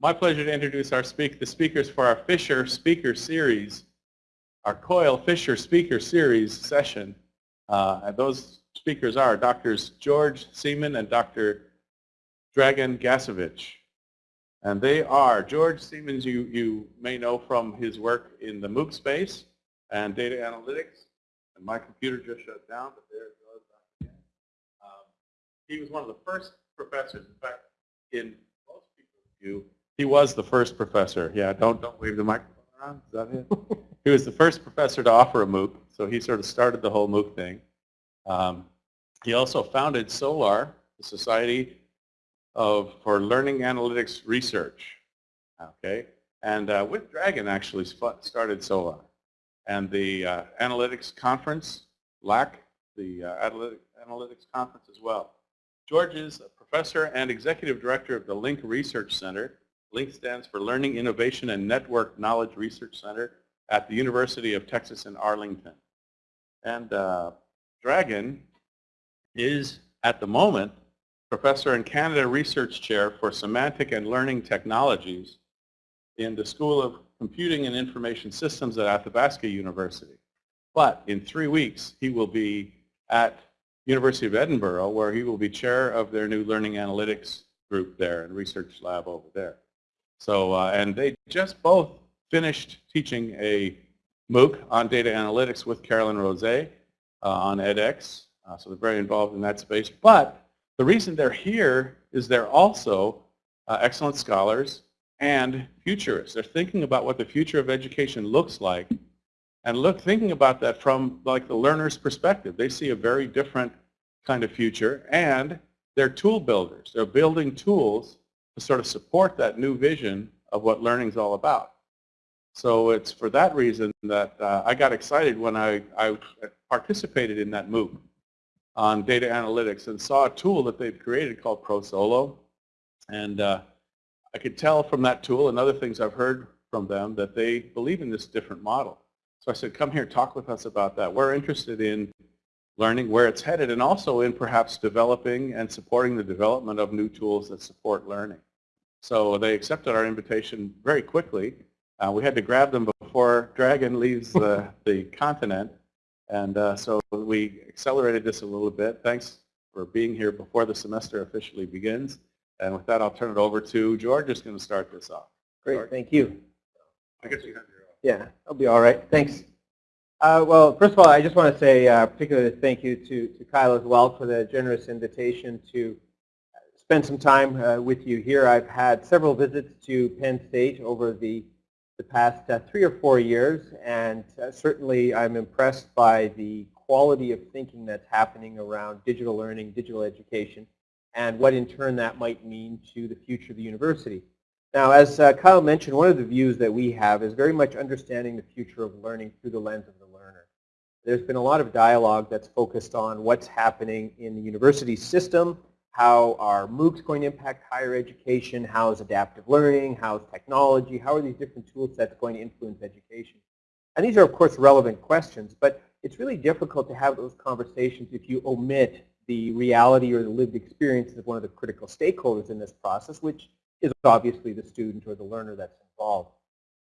my pleasure to introduce our speak, the speakers for our Fisher Speaker Series, our Coil Fisher Speaker Series session. Uh, and those speakers are Drs. George Siemens and Dr. Dragan Gasevic. And they are, George Siemens you, you may know from his work in the MOOC space and data analytics. And my computer just shut down, but there it goes again. Um, he was one of the first professors, in fact, in most people's view, he was the first professor. Yeah, don't, don't wave the microphone around, is that it? he was the first professor to offer a MOOC, so he sort of started the whole MOOC thing. Um, he also founded SOLAR, the Society of for learning analytics research. Okay, and uh, with Dragan actually started SOLAR, and the uh, analytics conference, LAK, the uh, analytics conference as well. George is a professor and executive director of the Link Research Center. LINK stands for Learning Innovation and Network Knowledge Research Center at the University of Texas in Arlington. And uh, Dragan is, at the moment, professor and Canada Research Chair for Semantic and Learning Technologies in the School of Computing and Information Systems at Athabasca University. But in three weeks, he will be at University of Edinburgh, where he will be chair of their new learning analytics group there and research lab over there. So, uh, and they just both finished teaching a MOOC on data analytics with Carolyn Rose uh, on edX. Uh, so they're very involved in that space. But the reason they're here is they're also uh, excellent scholars and futurists. They're thinking about what the future of education looks like and look thinking about that from like the learner's perspective. They see a very different kind of future and they're tool builders. They're building tools to sort of support that new vision of what learning is all about. So it's for that reason that uh, I got excited when I, I participated in that MOOC on data analytics and saw a tool that they've created called ProSolo. And uh, I could tell from that tool and other things I've heard from them that they believe in this different model. So I said, come here, talk with us about that. We're interested in learning where it's headed and also in perhaps developing and supporting the development of new tools that support learning. So they accepted our invitation very quickly. Uh, we had to grab them before Dragan leaves the, the continent. And uh, so we accelerated this a little bit. Thanks for being here before the semester officially begins. And with that, I'll turn it over to George, who's going to start this off. Great, George? thank you. I guess you have your Yeah, I'll be all right. Thanks. Uh, well, first of all, I just want to say a particular thank you to, to Kyle as well for the generous invitation to spend some time uh, with you here. I've had several visits to Penn State over the the past uh, three or four years, and uh, certainly I'm impressed by the quality of thinking that's happening around digital learning, digital education, and what in turn that might mean to the future of the university. Now, as uh, Kyle mentioned, one of the views that we have is very much understanding the future of learning through the lens of the. There's been a lot of dialogue that's focused on what's happening in the university system, how are MOOCs going to impact higher education? How is adaptive learning? How is technology? How are these different tool sets going to influence education? And these are, of course, relevant questions, but it's really difficult to have those conversations if you omit the reality or the lived experiences of one of the critical stakeholders in this process, which is obviously the student or the learner that's involved.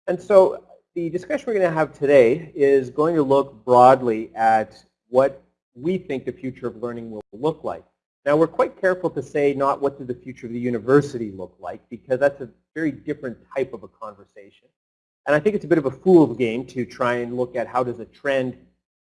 And so the discussion we're going to have today is going to look broadly at what we think the future of learning will look like. Now we're quite careful to say not what does the future of the university look like because that's a very different type of a conversation. And I think it's a bit of a fool's game to try and look at how does a trend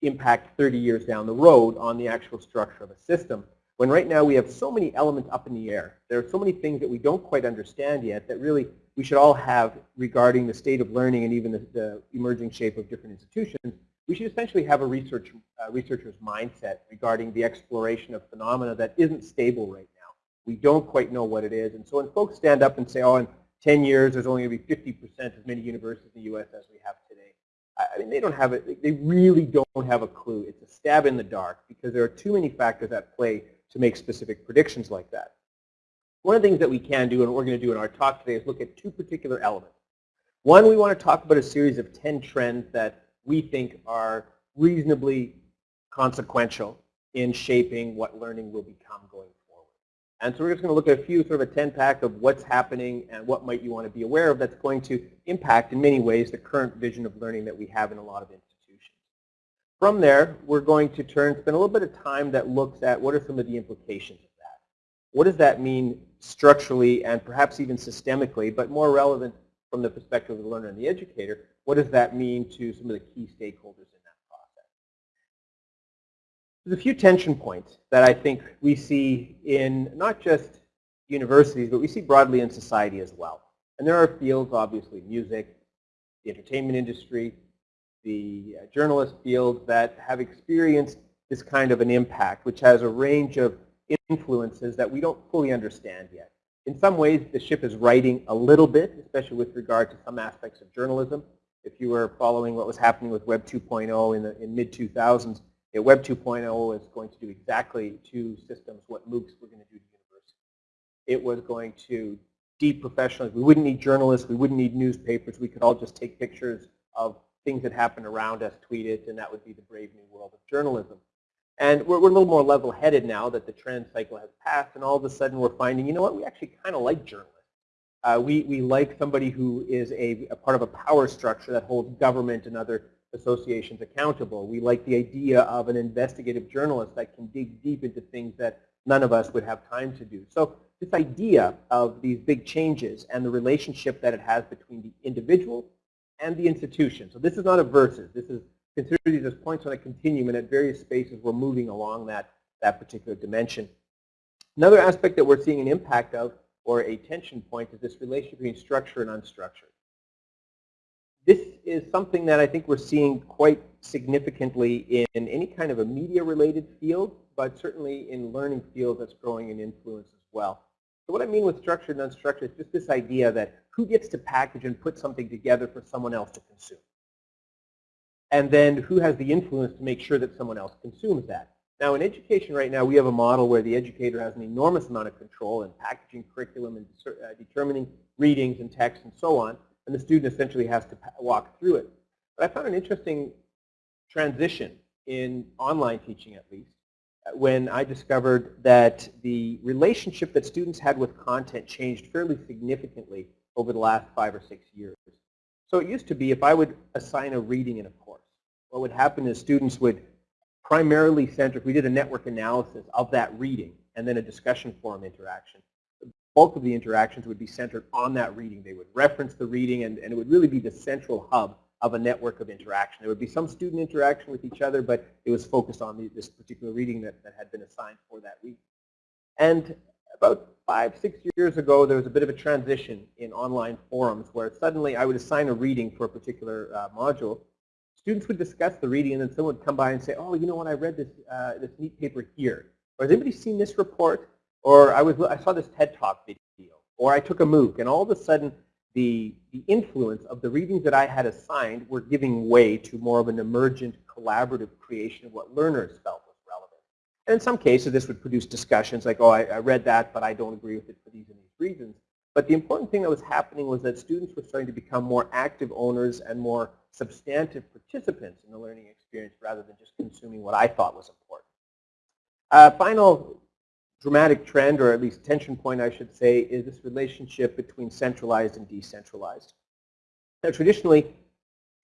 impact 30 years down the road on the actual structure of a system. When right now we have so many elements up in the air. There are so many things that we don't quite understand yet that really we should all have regarding the state of learning and even the, the emerging shape of different institutions we should essentially have a research, uh, researcher's mindset regarding the exploration of phenomena that isn't stable right now. We don't quite know what it is. And so when folks stand up and say, oh, in 10 years, there's only going to be 50% as many universities in the U.S. as we have today. I mean, they don't have it. They really don't have a clue. It's a stab in the dark because there are too many factors at play to make specific predictions like that. One of the things that we can do and we're going to do in our talk today is look at two particular elements. One, we want to talk about a series of 10 trends that we think are reasonably consequential in shaping what learning will become going forward. And so we're just going to look at a few sort of a 10-pack of what's happening and what might you want to be aware of that's going to impact in many ways the current vision of learning that we have in a lot of institutions. From there, we're going to turn, spend a little bit of time that looks at what are some of the implications. What does that mean structurally and perhaps even systemically, but more relevant from the perspective of the learner and the educator, what does that mean to some of the key stakeholders in that process? There's a few tension points that I think we see in not just universities, but we see broadly in society as well. And there are fields, obviously, music, the entertainment industry, the uh, journalist field that have experienced this kind of an impact, which has a range of influences that we don't fully understand yet. In some ways, the ship is righting a little bit, especially with regard to some aspects of journalism. If you were following what was happening with Web 2.0 in the in mid-2000s, yeah, Web 2.0 is going to do exactly to systems what MOOCs were going to do to universities. It was going to deprofessionalize. We wouldn't need journalists. We wouldn't need newspapers. We could all just take pictures of things that happened around us, tweet it, and that would be the brave new world of journalism. And we're, we're a little more level-headed now that the trend cycle has passed, and all of a sudden we're finding, you know what, we actually kind of like journalists. Uh, we, we like somebody who is a, a, part of a power structure that holds government and other associations accountable. We like the idea of an investigative journalist that can dig deep into things that none of us would have time to do. So this idea of these big changes and the relationship that it has between the individual and the institution. So this is not a versus. This is consider these as points on a continuum and at various spaces we're moving along that, that particular dimension. Another aspect that we're seeing an impact of or a tension point is this relationship between structure and unstructured. This is something that I think we're seeing quite significantly in any kind of a media-related field, but certainly in learning fields that's growing in influence as well. So what I mean with structured and unstructured is just this idea that who gets to package and put something together for someone else to consume and then who has the influence to make sure that someone else consumes that. Now in education right now we have a model where the educator has an enormous amount of control in packaging curriculum and uh, determining readings and text and so on, and the student essentially has to walk through it. But I found an interesting transition in online teaching at least when I discovered that the relationship that students had with content changed fairly significantly over the last five or six years. So it used to be if I would assign a reading in a course, what would happen is students would primarily center, if we did a network analysis of that reading and then a discussion forum interaction, the bulk of the interactions would be centered on that reading. They would reference the reading and, and it would really be the central hub of a network of interaction. There would be some student interaction with each other, but it was focused on the, this particular reading that, that had been assigned for that week. And about five, six years ago, there was a bit of a transition in online forums where suddenly I would assign a reading for a particular uh, module. Students would discuss the reading and then someone would come by and say, oh, you know what, I read this, uh, this neat paper here. Or has anybody seen this report? Or I, was, I saw this TED Talk video. Or I took a MOOC. And all of a sudden, the, the influence of the readings that I had assigned were giving way to more of an emergent collaborative creation of what learners felt and in some cases, this would produce discussions like, oh, I, I, read that, but I don't agree with it for these and these reasons. But the important thing that was happening was that students were starting to become more active owners and more substantive participants in the learning experience rather than just consuming what I thought was important. Uh, final dramatic trend, or at least tension point, I should say, is this relationship between centralized and decentralized. Now, traditionally,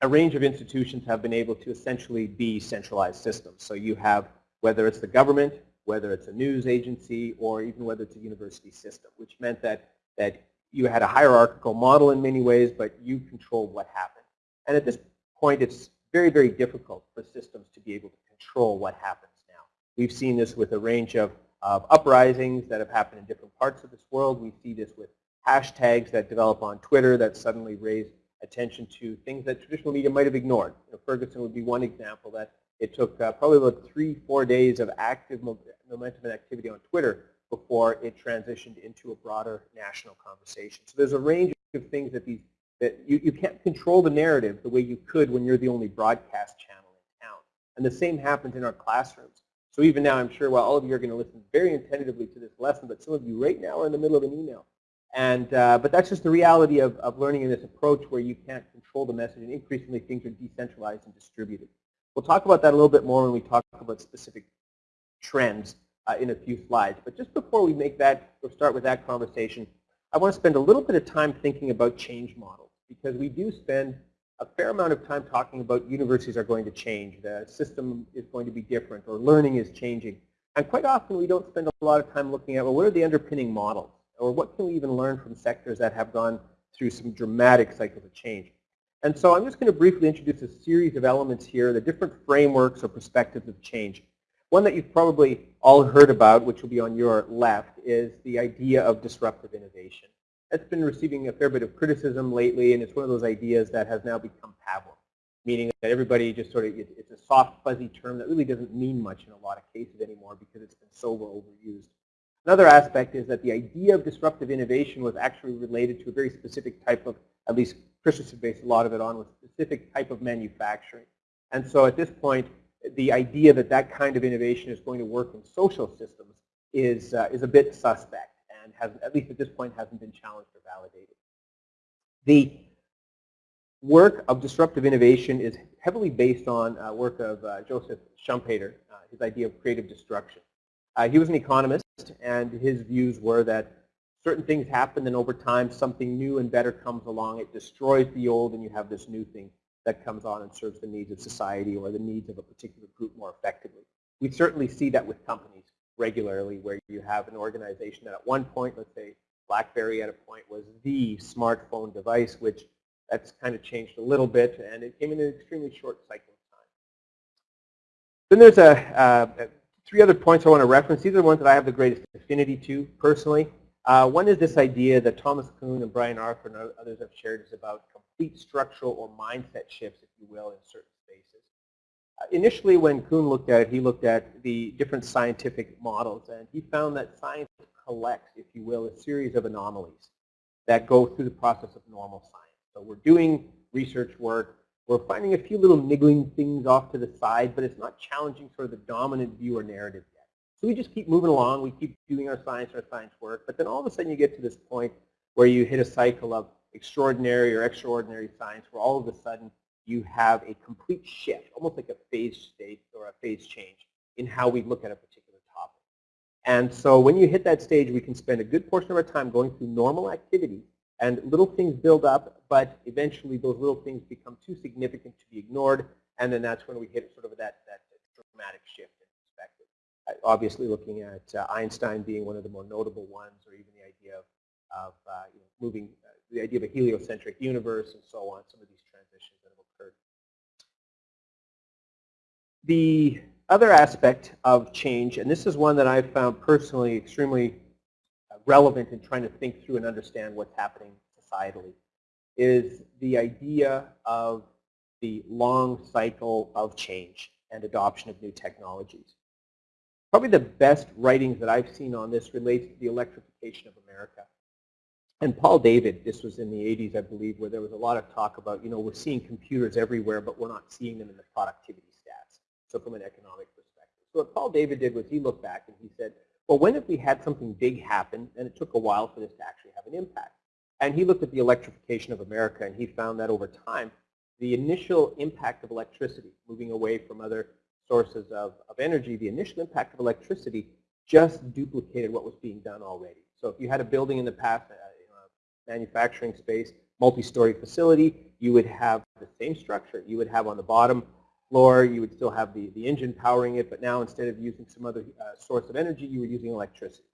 a range of institutions have been able to essentially be centralized systems. So you have whether it's the government, whether it's a news agency, or even whether it's a university system, which meant that, that you had a hierarchical model in many ways, but you controlled what happened. And at this point, it's very, very difficult for systems to be able to control what happens now. We've seen this with a range of, of uprisings that have happened in different parts of this world. We see this with hashtags that develop on Twitter that suddenly raise attention to things that traditional media might have ignored. You know, Ferguson would be one example that it took uh, probably about three, four days of active momentum and activity on Twitter before it transitioned into a broader national conversation. So there's a range of things that these that you, you can't control the narrative the way you could when you're the only broadcast channel in town. And the same happens in our classrooms. So even now, I'm sure while all of you are going to listen very attentively to this lesson, but some of you right now are in the middle of an email. And, uh, but that's just the reality of, of learning in this approach where you can't control the message and increasingly things are decentralized and distributed. We'll talk about that a little bit more when we talk about specific trends uh, in a few slides. But just before we make that, or start with that conversation, I want to spend a little bit of time thinking about change models because we do spend a fair amount of time talking about universities are going to change, the system is going to be different, or learning is changing. And quite often we don't spend a lot of time looking at, well, what are the underpinning models? Or what can we even learn from sectors that have gone through some dramatic cycles of change? And so I'm just going to briefly introduce a series of elements here, the different frameworks or perspectives of change. One that you've probably all heard about, which will be on your left, is the idea of disruptive innovation. That's been receiving a fair bit of criticism lately, and it's one of those ideas that has now become pablum, meaning that everybody just sort of, it's a soft, fuzzy term that really doesn't mean much in a lot of cases anymore because it's been so well overused. Another aspect is that the idea of disruptive innovation was actually related to a very specific type of, at least Christensen based a lot of it on, was specific type of manufacturing. And so at this point, the idea that that kind of innovation is going to work in social systems is, uh, is a bit suspect and has, at least at this point, hasn't been challenged or validated. The work of disruptive innovation is heavily based on uh, work of uh, Joseph Schumpeter, uh, his idea of creative destruction. Uh, he was an economist, and his views were that certain things happen, and over time, something new and better comes along. It destroys the old, and you have this new thing that comes on and serves the needs of society or the needs of a particular group more effectively. We certainly see that with companies regularly where you have an organization that at one point, let's say BlackBerry at a point was the smartphone device, which that's kind of changed a little bit, and it came in an extremely short cycle of time. Then there's a, uh, three other points I want to reference. These are the ones that I have the greatest affinity to personally. Uh, one is this idea that Thomas Kuhn and Brian Arthur and others have shared is about complete structural or mindset shifts, if you will, in certain spaces. Uh, initially, when Kuhn looked at it, he looked at the different scientific models, and he found that science collects, if you will, a series of anomalies that go through the process of normal science. So we're doing research work, we're finding a few little niggling things off to the side, but it's not challenging sort of the dominant view or narrative yet. So we just keep moving along, we keep doing our science, our science work, but then all of a sudden you get to this point where you hit a cycle of extraordinary or extraordinary science where all of a sudden you have a complete shift, almost like a phase state or a phase change in how we look at a particular topic. And so when you hit that stage, we can spend a good portion of our time going through normal activity and little things build up, but eventually those little things become too significant to be ignored, and then that's when we hit sort of that, that dramatic shift obviously looking at uh, Einstein being one of the more notable ones, or even the idea of, of uh, you know, moving the idea of a heliocentric universe and so on, some of these transitions that have occurred. The other aspect of change, and this is one that I've found personally extremely uh, relevant in trying to think through and understand what's happening societally, is the idea of the long cycle of change and adoption of new technologies. Probably the best writings that I've seen on this relates to the electrification of America. And Paul David, this was in the 80s, I believe, where there was a lot of talk about, you know, we're seeing computers everywhere, but we're not seeing them in the productivity stats. So from an economic perspective. So what Paul David did was he looked back and he said, well, when if we had something big happen and it took a while for this to actually have an impact? And he looked at the electrification of America and he found that over time, the initial impact of electricity, moving away from other sources of, of energy, the initial impact of electricity just duplicated what was being done already. So if you had a building in the past, manufacturing space, multi-story facility, you would have the same structure. You would have on the bottom floor, you would still have the, the engine powering it, but now instead of using some other uh, source of energy, you were using electricity.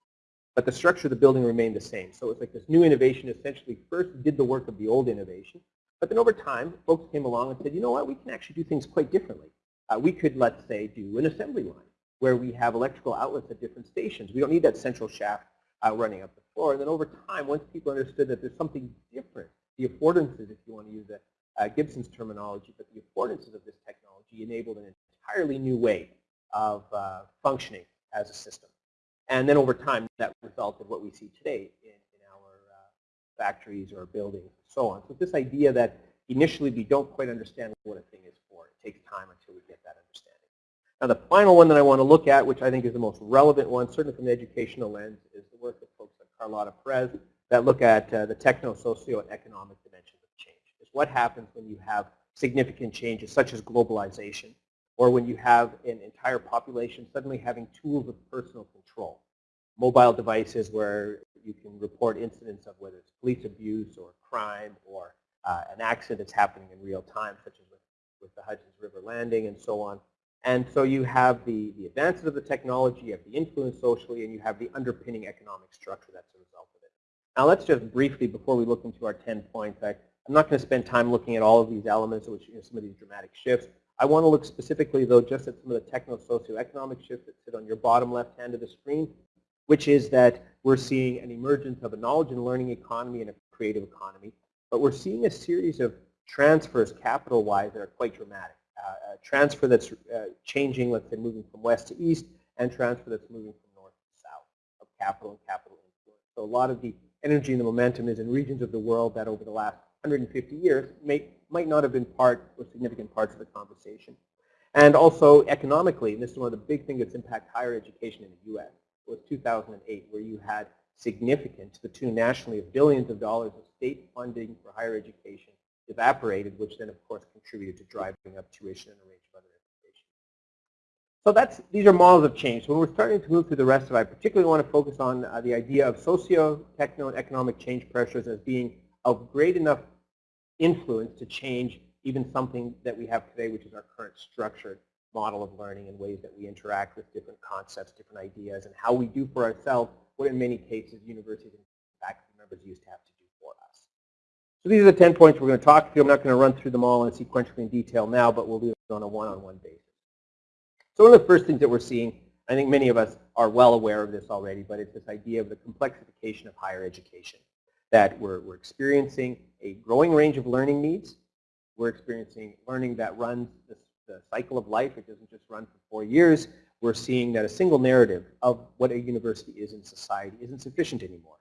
But the structure of the building remained the same. So it's like this new innovation essentially first did the work of the old innovation, but then over time, folks came along and said, you know what, we can actually do things quite differently. Uh, we could, let's say, do an assembly line where we have electrical outlets at different stations. We don't need that central shaft uh, running up the floor. And then over time, once people understood that there's something different, the affordances, if you want to use that, uh, Gibson's terminology, but the affordances of this technology enabled an entirely new way of uh, functioning as a system. And then over time, that resulted what we see today in, in our uh, factories or buildings and so on. So this idea that initially we don't quite understand what a thing is for. It takes time until we get that understanding. Now the final one that I want to look at, which I think is the most relevant one, certainly from the educational lens, is the work of folks like Carlotta Perez that look at uh, the techno-socio and economic dimensions of change. Is what happens when you have significant changes such as globalization. or when you have an entire population suddenly having tools of personal control. Mobile devices where you can report incidents of whether it's police abuse or crime or uh, an accident that's happening in real time, such as with, with the Hudson's River landing and so on. And so you have the, the advances of the technology, you have the influence socially, and you have the underpinning economic structure that's a result of it. Now let's just briefly, before we look into our 10 points, I, I'm not going to spend time looking at all of these elements, which you know, some of these dramatic shifts. I want to look specifically, though, just at some of the techno-socioeconomic shifts that sit on your bottom left hand of the screen, which is that we're seeing an emergence of a knowledge and learning economy and a creative economy. But we're seeing a series of transfers capital-wise that are quite dramatic. Uh, a transfer that's uh, changing, let's say moving from west to east, and transfer that's moving from north to south of capital and capital influence. So a lot of the energy and the momentum is in regions of the world that over the last 150 years may, might not have been part or significant parts of the conversation. And also economically, and this is one of the big things that's impacted higher education in the U.S., was 2008, where you had significant, to the tune nationally of billions of dollars of state funding for higher education evaporated, which then of course contributed to driving up tuition and a range of other education. So that's, these are models of change. So when we're starting to move through the rest of it, I particularly want to focus on uh, the idea of socio-techno and economic change pressures as being of great enough influence to change even something that we have today, which is our current structured model of learning and ways that we interact with different concepts, different ideas, and how we do for ourselves what in many cases universities and faculty members used to have to do for us. So these are the 10 points we're going to talk through. I'm not going to run through them all in sequentially in detail now, but we'll do it on a one-on-one -on -one basis. So one of the first things that we're seeing, I think many of us are well aware of this already, but it's this idea of the complexification of higher education, that we're, we're experiencing a growing range of learning needs. We're experiencing learning that runs the, the cycle of life. It doesn't just run for four years we're seeing that a single narrative of what a university is in society isn't sufficient anymore.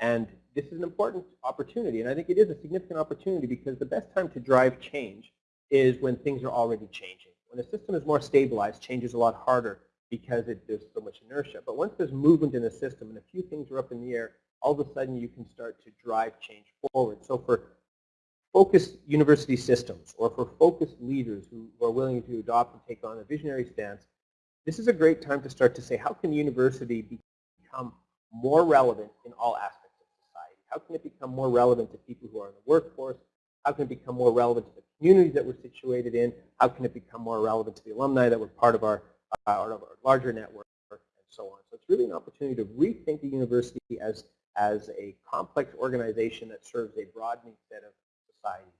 And this is an important opportunity, and I think it is a significant opportunity because the best time to drive change is when things are already changing. When a system is more stabilized, change is a lot harder because it, there's so much inertia. But once there's movement in the system and a few things are up in the air, all of a sudden you can start to drive change forward. So for focused university systems or for focused leaders who are willing to adopt and take on a visionary stance, this is a great time to start to say, how can university become more relevant in all aspects of society? How can it become more relevant to people who are in the workforce? How can it become more relevant to the communities that we're situated in? How can it become more relevant to the alumni that were part of our, uh, our larger network and so on? So it's really an opportunity to rethink the university as, as a complex organization that serves a broadening set of societies.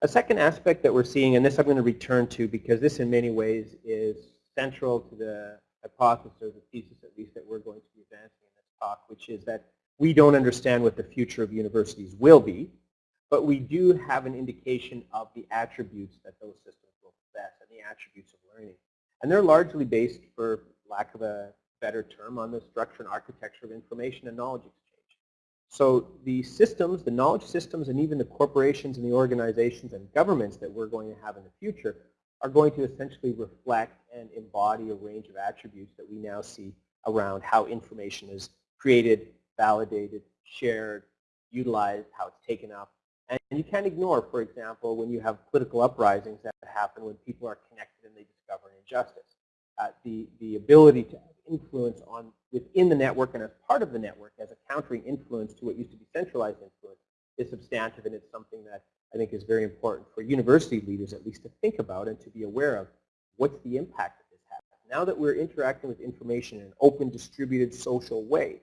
A second aspect that we're seeing, and this I'm going to return to because this in many ways is central to the hypothesis or the thesis at least that we're going to be advancing in this talk, which is that we don't understand what the future of universities will be, but we do have an indication of the attributes that those systems will possess and the attributes of learning. And they're largely based, for lack of a better term, on the structure and architecture of information and knowledge exchange. So the systems, the knowledge systems, and even the corporations and the organizations and governments that we're going to have in the future are going to essentially reflect and embody a range of attributes that we now see around how information is created, validated, shared, utilized, how it's taken up. And you can't ignore, for example, when you have political uprisings that happen when people are connected and they discover an injustice. Uh, the, the ability to influence on within the network and as part of the network as a countering influence to what used to be centralized influence is substantive and it's something that I think is very important for university leaders at least to think about and to be aware of what's the impact that this has. Now that we're interacting with information in an open, distributed, social way,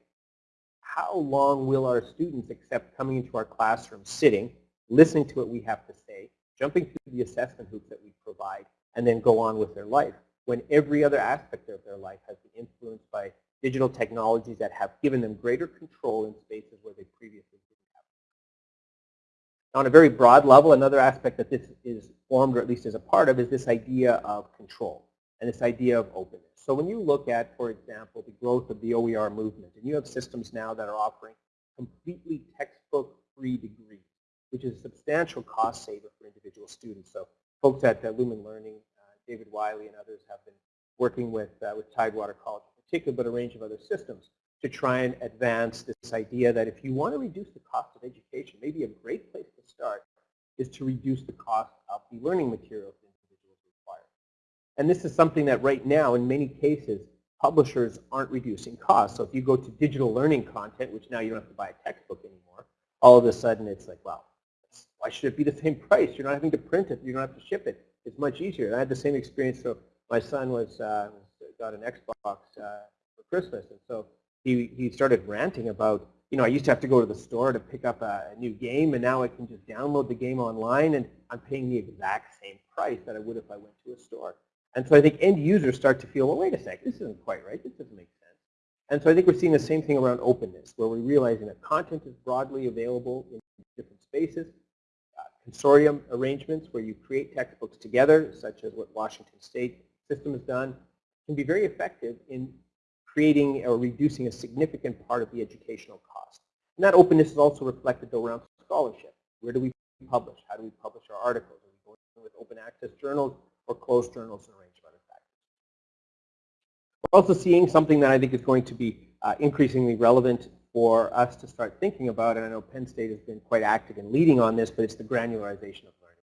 how long will our students accept coming into our classroom, sitting, listening to what we have to say, jumping through the assessment hoops that we provide, and then go on with their life? when every other aspect of their life has been influenced by digital technologies that have given them greater control in spaces where they previously didn't have. On a very broad level, another aspect that this is formed, or at least is a part of, is this idea of control and this idea of openness. So when you look at, for example, the growth of the OER movement, and you have systems now that are offering completely textbook-free degrees, which is a substantial cost saver for individual students. So folks at uh, Lumen Learning David Wiley and others have been working with, uh, with Tidewater College particular, but a range of other systems to try and advance this idea that if you want to reduce the cost of education, maybe a great place to start is to reduce the cost of the learning materials individuals require. And this is something that right now, in many cases, publishers aren't reducing costs. So if you go to digital learning content, which now you don't have to buy a textbook anymore, all of a sudden it's like, well, why should it be the same price? You're not having to print it. You don't have to ship it. It's much easier. And I had the same experience. So my son was uh, got an Xbox uh, for Christmas, and so he he started ranting about, you know, I used to have to go to the store to pick up a, new game, and now I can just download the game online, and I'm paying the exact same price that I would if I went to a store. And so I think end users start to feel, well, wait a sec, this isn't quite right. This doesn't make sense. And so I think we're seeing the same thing around openness, where we're realizing that content is broadly available in different spaces. Uh, consortium arrangements where you create textbooks together, such as what Washington State system has done, can be very effective in creating or reducing a significant part of the educational cost. And that openness is also reflected around scholarship. Where do we publish? How do we publish our articles? Are we going with open access journals or closed journals and a range of other factors? We're also seeing something that I think is going to be uh, increasingly relevant for us to start thinking about, and I know Penn State has been quite active in leading on this, but it's the granularization of learning.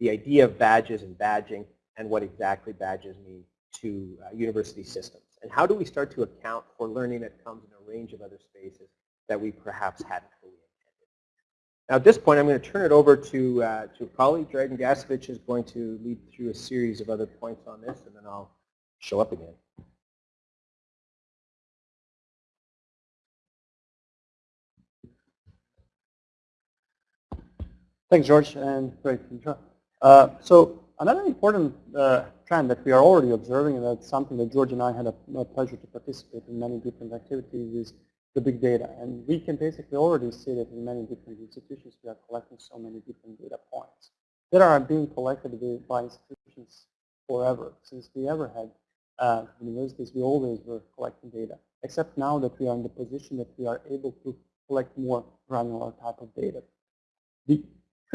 The idea of badges and badging and what exactly badges mean to uh, university systems. And how do we start to account for learning that comes in a range of other spaces that we perhaps hadn't fully intended. Now at this point I'm going to turn it over to, uh, to a colleague, Dragan Gasevic is going to lead through a series of other points on this and then I'll show up again. Thanks, George, and great. Uh, so another important uh, trend that we are already observing, and that's something that George and I had a, a, pleasure to participate in many different activities, is the big data. And we can basically already see that in many different institutions we are collecting so many different data points that are being collected by institutions forever. Since we ever had uh, universities, we always were collecting data, except now that we are in the position that we are able to collect more granular type of data. The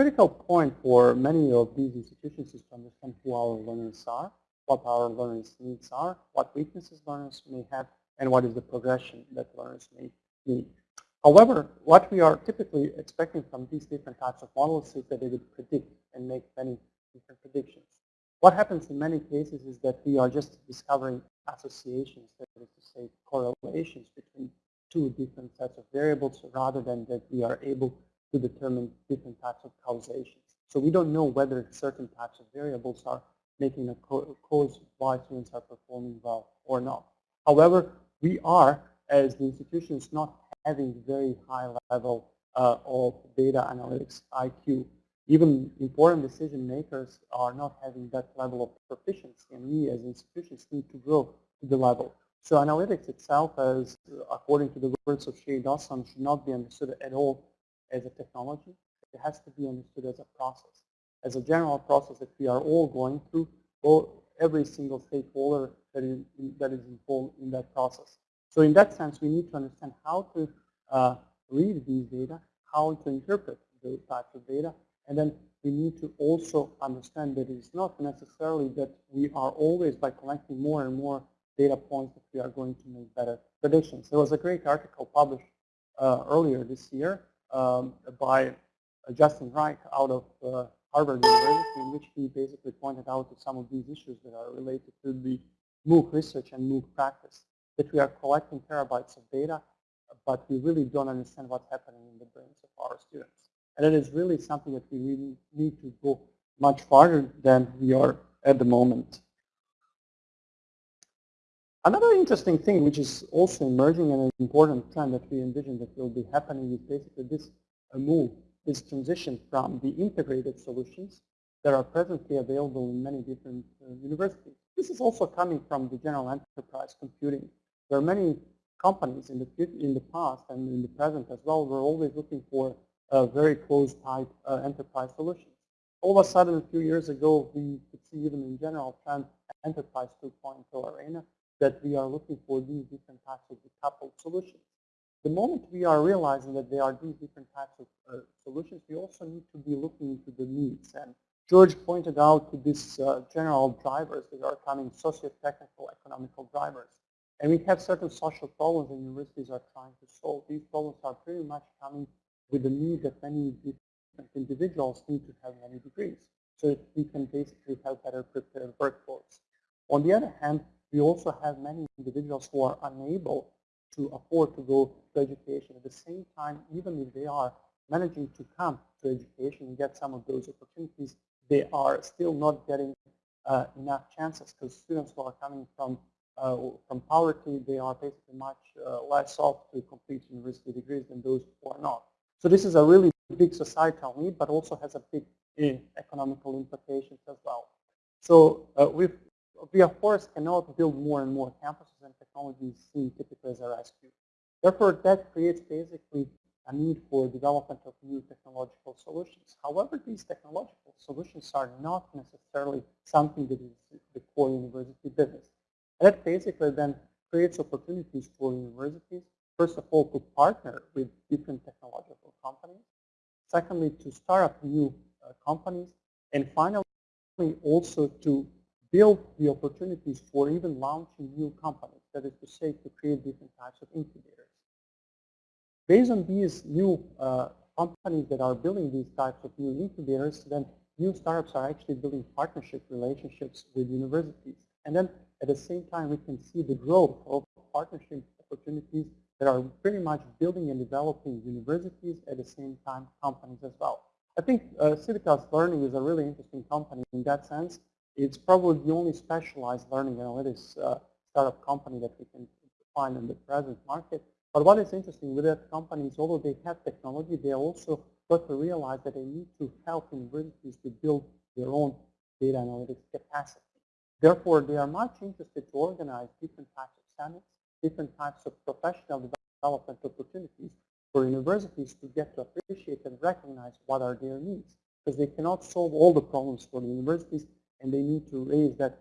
critical point for many of these institutions is to understand who our learners are, what our learners' needs are, what weaknesses learners may have, and what is the progression that learners may need. However, what we are typically expecting from these different types of models is that they would predict and make many different predictions. What happens in many cases is that we are just discovering associations, that is to say correlations between two different sets of variables rather than that we are able to determine different types of causations. So we don't know whether certain types of variables are making a cause why students are performing well or not. However, we are, as the institutions, not having very high level uh, of data analytics IQ. Even important decision makers are not having that level of proficiency, and we as institutions need to grow to the level. So analytics itself, as according to the words of Shane Dawson, should not be understood at all as a technology. It has to be understood as a process, as a general process that we are all going through, or every single stakeholder that is, that is involved in that process. So in that sense, we need to understand how to uh, read these data, how to interpret those types of data, and then we need to also understand that it's not necessarily that we are always, by collecting more and more data points, that we are going to make better predictions. There was a great article published uh, earlier this year um, by Justin Reich out of uh, Harvard University in which he basically pointed out to some of these issues that are related to the MOOC research and MOOC practice, that we are collecting terabytes of data, but we really don't understand what's happening in the brains of our students. And it is really something that we really need to go much farther than we are at the moment. Another interesting thing which is also emerging and an important trend that we envision that will be happening is basically this move, this transition from the integrated solutions that are presently available in many different uh, universities. This is also coming from the general enterprise computing. There are many companies in the, in the past and in the present as well, we're always looking for a very closed type uh, enterprise solutions. All of a sudden, a few years ago, we could see even in general trend enterprise 2.0 arena that we are looking for these different types of decoupled solutions. The moment we are realizing that there are these different types of uh, solutions, we also need to be looking into the needs. And George pointed out to these uh, general drivers that are coming, socio-technical, economical drivers. And we have certain social problems that universities are trying to solve. These problems are pretty much coming with the need that many different individuals need to have many degrees so that we can basically have better prepared workforce. On the other hand, we also have many individuals who are unable to afford to go to education. At the same time, even if they are managing to come to education and get some of those opportunities, they are still not getting uh, enough chances because students who are coming from uh, from poverty, they are basically much uh, less off to complete university degrees than those who are not. So this is a really big societal need, but also has a big uh, economical implications as well. So uh, we've, we of course cannot build more and more campuses and technologies seen typically as a rescue. Therefore, that creates basically a need for development of new technological solutions. However, these technological solutions are not necessarily something that is the core university business. And that basically then creates opportunities for universities, first of all, to partner with different technological companies. Secondly, to start up new uh, companies. And finally, also to build the opportunities for even launching new companies, that is to say, to create different types of incubators. Based on these new uh, companies that are building these types of new incubators, then new startups are actually building partnership relationships with universities. And then at the same time, we can see the growth of partnership opportunities that are pretty much building and developing universities at the same time companies as well. I think uh, Civitas Learning is a really interesting company in that sense. It's probably the only specialized learning analytics uh, startup company that we can find in the present market. But what is interesting with that company is although they have technology, they also got to realize that they need to help universities to build their own data analytics capacity. Therefore, they are much interested to organize different types of summits, different types of professional development opportunities for universities to get to appreciate and recognize what are their needs. Because they cannot solve all the problems for the universities and they need to raise that,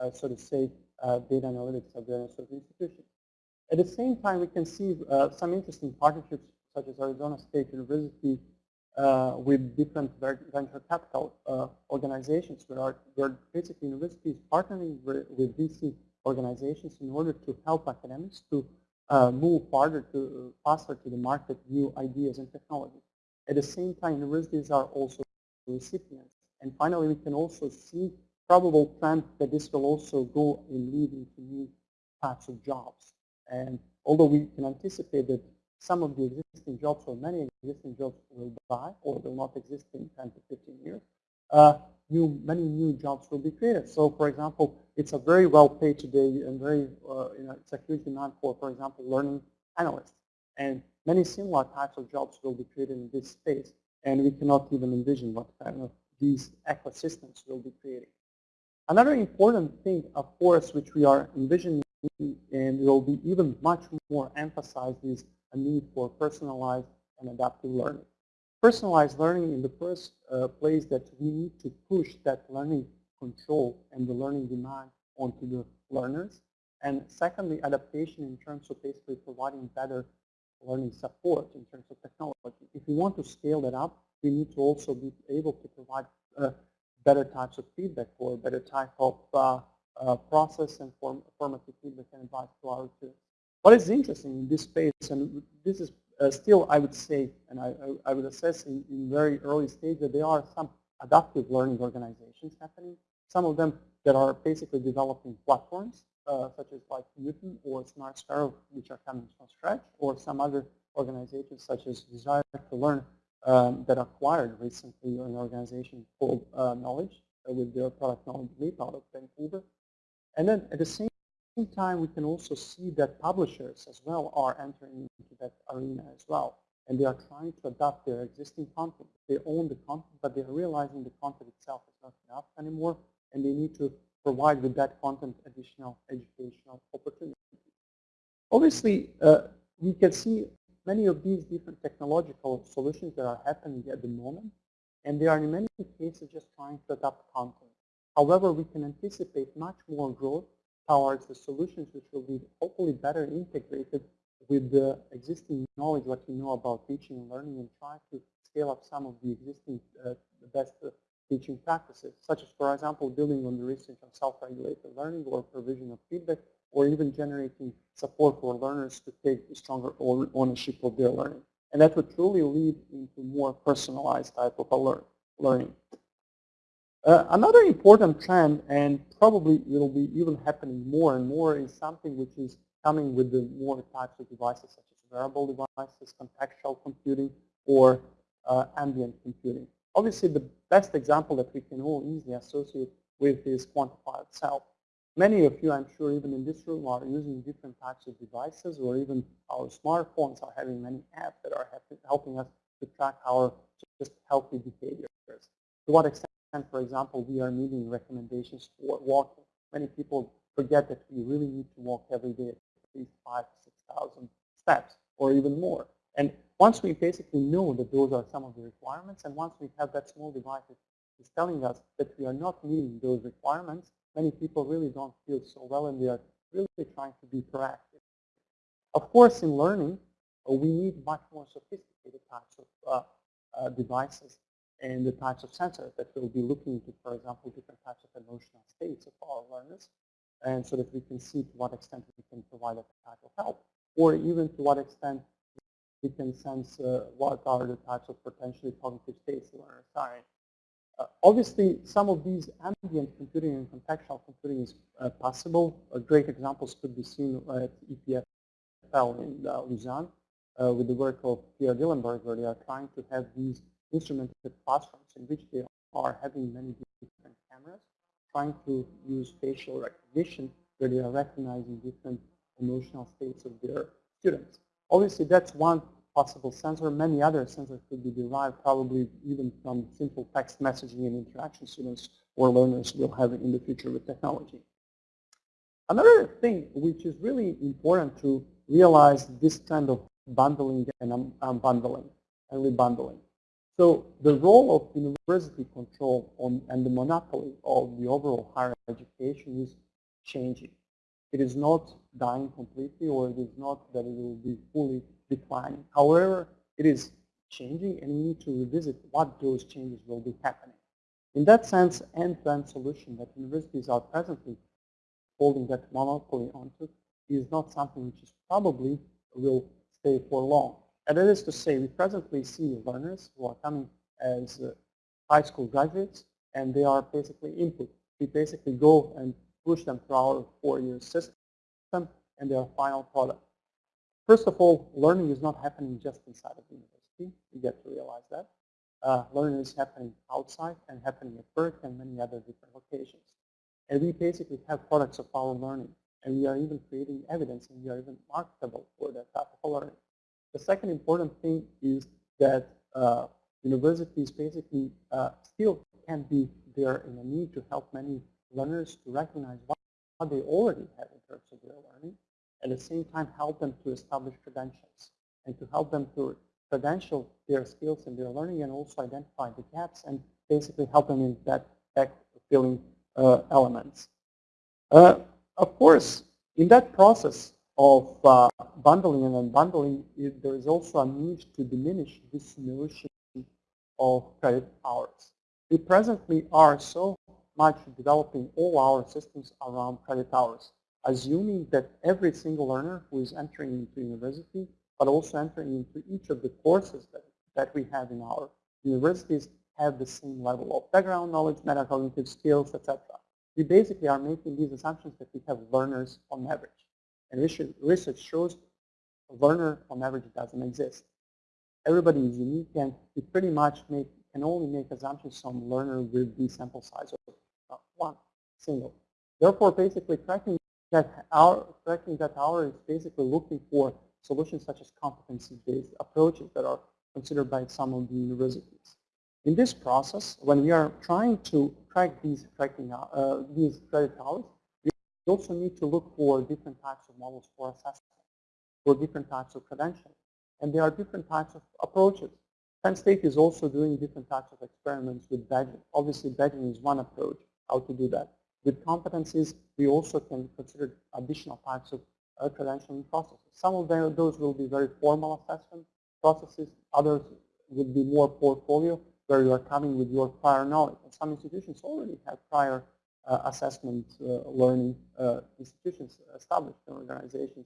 uh, so to say, uh, data analytics of the institution. At the same time, we can see uh, some interesting partnerships such as Arizona State University uh, with different venture capital uh, organizations where, are, where basically universities partnering with, VC organizations in order to help academics to uh, move farther to faster to the market new ideas and technology. At the same time, universities are also recipients. And finally, we can also see probable trend that this will also go and lead into new types of jobs. And although we can anticipate that some of the existing jobs or many existing jobs will die or will not exist in 10 to 15 years, uh, new, many new jobs will be created. So for example, it's a very well paid today and very, uh, you know, it's a huge demand for, for example, learning analysts. And many similar types of jobs will be created in this space. And we cannot even envision what kind of these ecosystems will be creating. Another important thing, of course, which we are envisioning and will be even much more emphasized is a need for personalized and adaptive learning. Personalized learning in the first uh, place that we need to push that learning control and the learning demand onto the learners. And secondly, adaptation in terms of basically providing better learning support in terms of technology. If we want to scale that up, we need to also be able to provide uh, better types of feedback or better type of uh, uh, process and form, formative feedback and advice to our students. What is interesting in this space, and this is uh, still, I would say, and I, I, would assess in, in, very early stage that there are some adaptive learning organizations happening. Some of them that are basically developing platforms, uh, such as like Knewton or Smart Sparrow, which are coming from scratch, or some other organizations such as Desire to Learn um, that acquired recently an organization called uh, Knowillage uh, with their product Knowillage LeaP out of Vancouver. And then at the same time, we can also see that publishers as well are entering into that arena as well. And they are trying to adapt their existing content. They own the content, but they are realizing the content itself is not enough anymore, and they need to provide with that content additional educational opportunities. Obviously, uh, we can see many of these different technological solutions that are happening at the moment, and they are in many cases just trying to adapt content. However, we can anticipate much more growth towards the solutions which will be hopefully better integrated with the existing knowledge, what we know about teaching and learning, and try to scale up some of the existing uh, best uh, teaching practices, such as, for example, building on the research on self-regulated learning or provision of feedback, or even generating support for learners to take a stronger ownership of their learning. And that would truly lead into more personalized type of learning. Uh, another important trend, and probably will be even happening more and more, is something which is coming with the more types of devices, such as wearable devices, contextual computing, or uh, ambient computing. Obviously, the best example that we can all easily associate with is quantified self. Many of you, I'm sure, even in this room, are using different types of devices, or even our smartphones are having many apps that are helping us to track our just healthy behaviors. To what extent, for example, we are meeting recommendations for walking. Many people forget that we really need to walk every day at least five to 6,000 steps or even more. And once we basically know that those are some of the requirements, and once we have that small device that is telling us that we are not meeting those requirements, many people really don't feel so well and they are really trying to be proactive. Of course, in learning, uh, we need much more sophisticated types of uh, uh, devices and the types of sensors that will be looking into, for example, different types of emotional states of our learners, and so that we can see to what extent we can provide a type of help, or even to what extent we can sense uh, what are the types of potentially cognitive states learners are in. Uh, obviously, some of these ambient computing and contextual computing is uh, possible. Uh, great examples could be seen at EPFL in uh, Lausanne uh, with the work of Pierre Dillenbourg, where they are trying to have these instrumented classrooms in which they are having many different cameras, trying to use facial recognition, where they are recognizing different emotional states of their students. Obviously, that's one possible sensor. Many other sensors could be derived probably even from simple text messaging and interaction students or learners will have in the future with technology. Another thing which is really important to realize this kind of bundling and unbundling and rebundling. So the role of university control on, and the monopoly of the overall higher education is changing. It is not dying completely or it is not that it will be fully declining. However, it is changing and we need to revisit what those changes will be happening. In that sense, end-to-end -end solution that universities are presently holding that monopoly onto is not something which is probably will stay for long. And that is to say, we presently see learners who are coming as uh, high school graduates and they are basically input. We basically go and push them through our four-year system and their final product. First of all, learning is not happening just inside of the university. You get to realize that. Uh, learning is happening outside and happening at work and many other different locations. And we basically have products of our learning. And we are even creating evidence and we are even marketable for that type of learning. The second important thing is that uh, universities basically uh, still can be there in a need to help many learners to recognize what, what they already have in terms of their learning, at the same time help them to establish credentials and to help them to credential their skills and their learning and also identify the gaps and basically help them in that back filling uh, elements. Uh, of course, in that process of uh, bundling and unbundling, there is also a need to diminish this notion of credit hours. We presently are so much developing all our systems around credit hours, assuming that every single learner who is entering into university, but also entering into each of the courses that, that we have in our universities have the same level of background knowledge, metacognitive skills, etc. We basically are making these assumptions that we have learners on average. And research shows a learner on average doesn't exist. Everybody is unique and we pretty much make, can only make assumptions on learner with the sample size of uh, one single. Therefore, basically tracking that our tracking that hour is basically looking for solutions such as competency-based approaches that are considered by some of the universities. In this process, when we are trying to track these tracking uh, these credit hours, we also need to look for different types of models for assessment, for different types of credentials. And there are different types of approaches. Penn State is also doing different types of experiments with badging. Obviously, badging is one approach how to do that. With competencies, we also can consider additional types of uh, credentialing processes. Some of them, those will be very formal assessment processes. Others will be more portfolio, where you are coming with your prior knowledge. And some institutions already have prior uh, assessment uh, learning uh, institutions established in organizations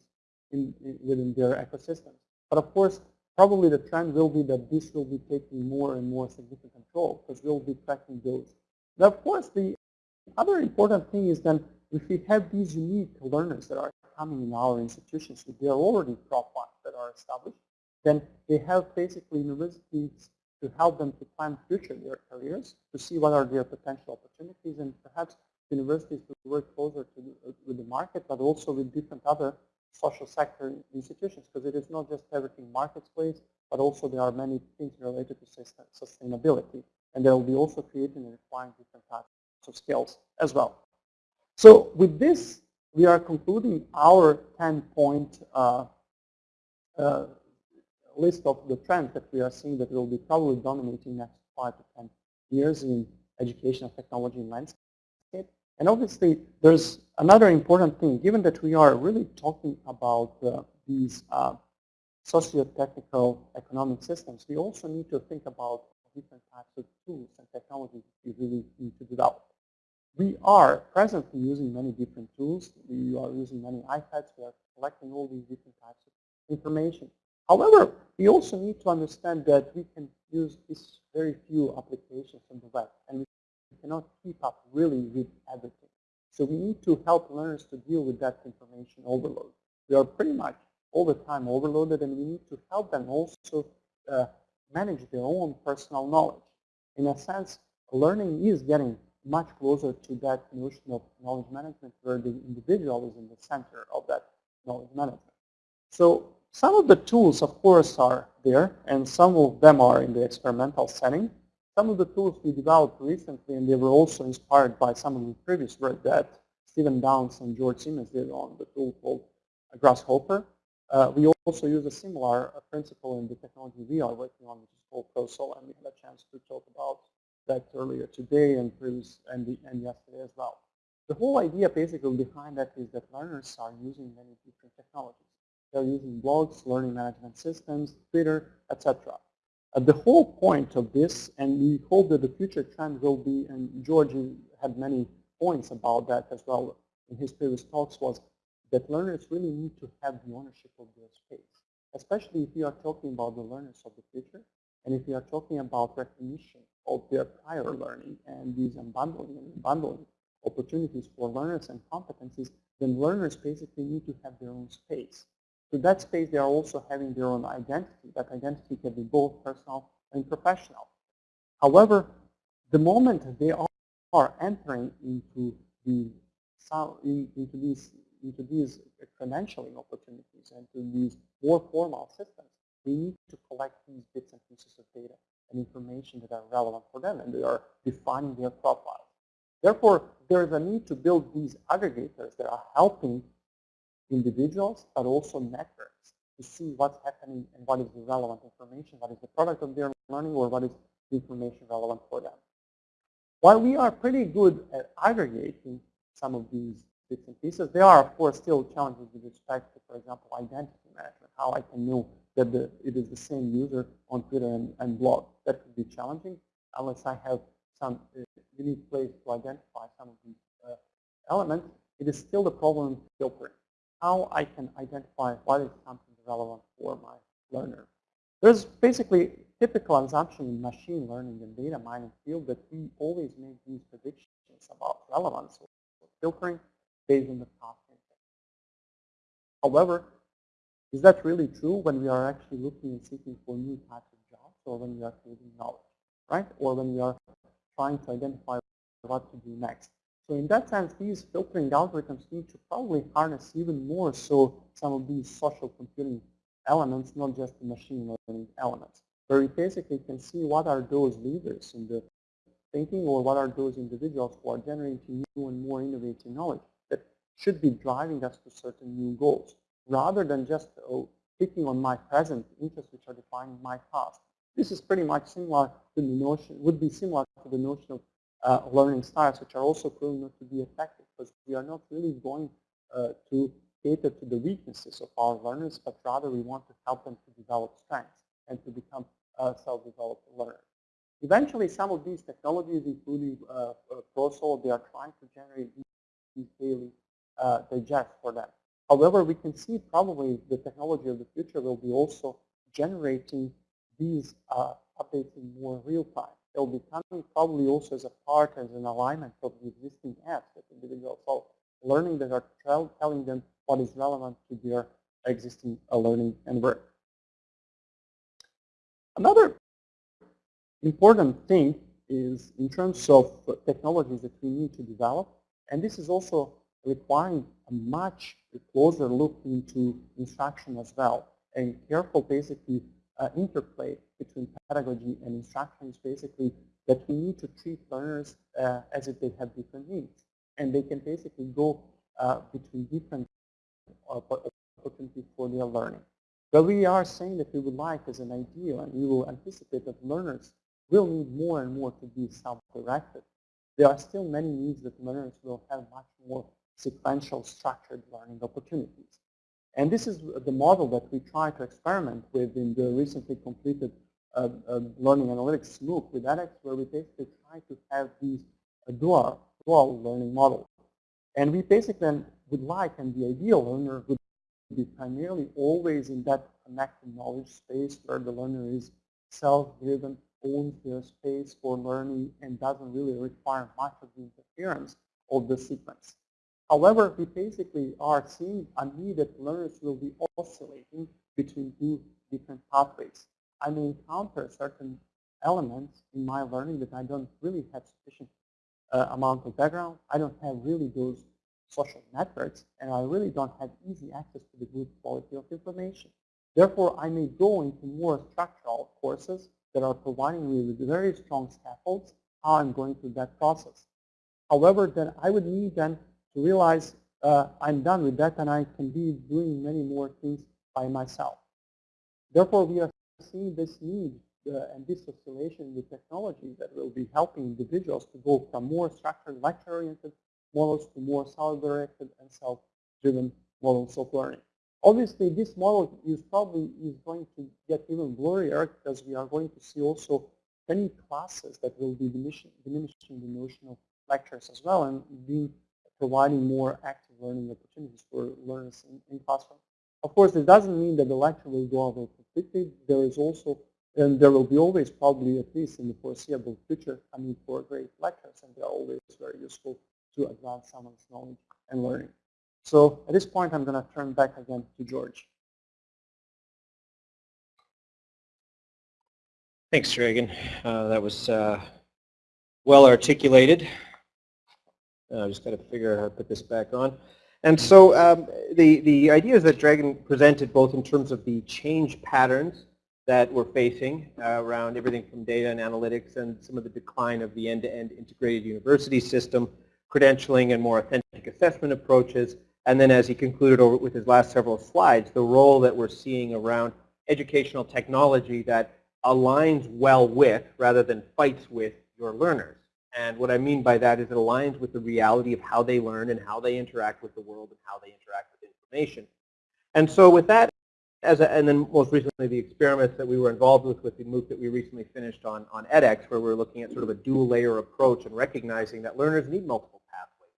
in, in, within their ecosystems. But of course, probably the trend will be that this will be taking more and more significant role because we'll be tracking those Now, of course, the other important thing is then if we have these unique learners that are coming in our institutions, if they are already profiles that are established, then they have basically universities to help them to plan future their careers, to see what are their potential opportunities, and perhaps universities to work closer to the, uh, with the market, but also with different other social sector institutions, because it is not just everything marketplace, but also there are many things related to sustainability. And they will be also creating and requiring different types of skills as well. So with this, we are concluding our 10-point uh, uh, list of the trends that we are seeing that will be probably dominating next five to 10 years in education and technology and landscape. And obviously, there's another important thing, given that we are really talking about uh, these uh, socio-technical economic systems, we also need to think about different types of tools and technologies we really need to develop. We are presently using many different tools. We are using many iPads. We are collecting all these different types of information. However, we also need to understand that we can use these very few applications on the web, and we cannot keep up really with everything. So we need to help learners to deal with that information overload. We are pretty much all the time overloaded, and we need to help them also uh, manage their own personal knowledge. In a sense, learning is getting much closer to that notion of knowledge management where the individual is in the center of that knowledge management. So some of the tools, of course, are there, and some of them are in the experimental setting. Some of the tools we developed recently, and they were also inspired by some of the previous work that Stephen Downes and George Siemens did on the tool called gRSShopper. Uh, we also use a similar uh, principle in the technology we are working on, which is called ProSolo, and we had a chance to talk about that earlier today and previous and, the, and yesterday as well. The whole idea basically behind that is that learners are using many different technologies. They're using blogs, learning management systems, Twitter, etc. Uh, the whole point of this, and we hope that the future trend will be, and George had many points about that as well in his previous talks, was that learners really need to have the ownership of their space, especially if you are talking about the learners of the future, and if you are talking about recognition of their prior learning and these unbundling and bundling opportunities for learners and competencies, then learners basically need to have their own space. To that space, they are also having their own identity. That identity can be both personal and professional. However, the moment they are entering into the into these into these credentialing opportunities and to these more formal systems, we need to collect these bits and pieces of data and information that are relevant for them, and they are defining their profiles. Therefore, there is a need to build these aggregators that are helping individuals, but also networks to see what's happening and what is the relevant information, what is the product of their learning, or what is the information relevant for them. While we are pretty good at aggregating some of these bits and pieces, there are, of course, still challenges with respect to, for example, identity management, how I can know that the, it is the same user on Twitter and, and blog. That could be challenging unless I have some uh, unique place to identify some of these uh, elements. It is still the problem in filtering how I can identify what is something relevant for my learner. There's basically typical assumption in machine learning and data mining field that we always make these predictions about relevance or filtering based on the past However, is that really true when we are actually looking and seeking for new types of jobs or when we are creating knowledge, right? Or when we are trying to identify what to do next. So in that sense, these filtering algorithms need to probably harness even more so some of these social computing elements, not just the machine learning elements, where we basically can see what are those leaders in the thinking or what are those individuals who are generating new and more innovative knowledge that should be driving us to certain new goals, rather than just oh, picking on my present interests which are defining my past. This is pretty much similar to the notion, would be similar to the notion of uh, learning styles, which are also proven not to be effective because we are not really going uh, to cater to the weaknesses of our learners, but rather we want to help them to develop strengths and to become uh, self-developed learners. Eventually, some of these technologies, including uh, uh ProSolo, they are trying to generate these daily uh, digest for them. However, we can see probably the technology of the future will be also generating these uh, updates in more real time they'll be coming probably also as a part, as an alignment of the existing apps that individuals are learning that are tell- telling them what is relevant to their existing uh, learning and work. Another important thing is in terms of technologies that we need to develop, and this is also requiring a much closer look into instruction as well, and careful basically uh, interplay between pedagogy and instruction is basically that we need to treat learners uh, as if they have different needs. And they can basically go uh, between different opportunities for their learning. But we are saying that we would like as an ideal, and we will anticipate that learners will need more and more to be self-directed. There are still many needs that learners will have much more sequential structured learning opportunities. And this is the model that we try to experiment with in the recently completed uh, uh, learning analytics MOOC with edX, where we basically try to have these uh, dual, dual learning models. And we basically would like, and the ideal learner would be primarily always in that connected knowledge space where the learner is self-driven, owns their space for learning, and doesn't really require much of the interference of the sequence. However, we basically are seeing a need that learners will be oscillating between two different pathways. I may encounter certain elements in my learning that I don't really have sufficient uh, amount of background. I don't have really those social networks, and I really don't have easy access to the good quality of information. Therefore, I may go into more structural courses that are providing me with very strong scaffolds, how I'm going through that process. However, then I would need then to realize uh, I'm done with that and I can be doing many more things by myself. Therefore, we are seeing this need uh, and this oscillation with technology that will be helping individuals to go from more structured lecture-oriented models to more self-directed and self-driven models of learning. Obviously, this model is probably is going to get even blurrier because we are going to see also many classes that will be diminishing, diminishing the notion of lectures as well and being providing more active learning opportunities for learners in, in classroom. Of course, it doesn't mean that the lecture will go over completely. There is also, and there will be always probably, at least in the foreseeable future, a need for great lectures, and they are always very useful to advance someone's knowledge and learning. So at this point, I'm going to turn back again to George. Thanks, Dragan. Uh, that was uh, well articulated. Uh, I just got to figure out how to put this back on. And so um, the, the ideas that Dragan presented both in terms of the change patterns that we're facing uh, around everything from data and analytics and some of the decline of the end-to-end -end integrated university system, credentialing and more authentic assessment approaches, and then as he concluded over with his last several slides, the role that we're seeing around educational technology that aligns well with rather than fights with your learners. And what I mean by that is it aligns with the reality of how they learn and how they interact with the world and how they interact with information. And so with that, as a, and then most recently the experiments that we were involved with with the MOOC that we recently finished on, on edX, where we we're looking at sort of a dual layer approach and recognizing that learners need multiple pathways.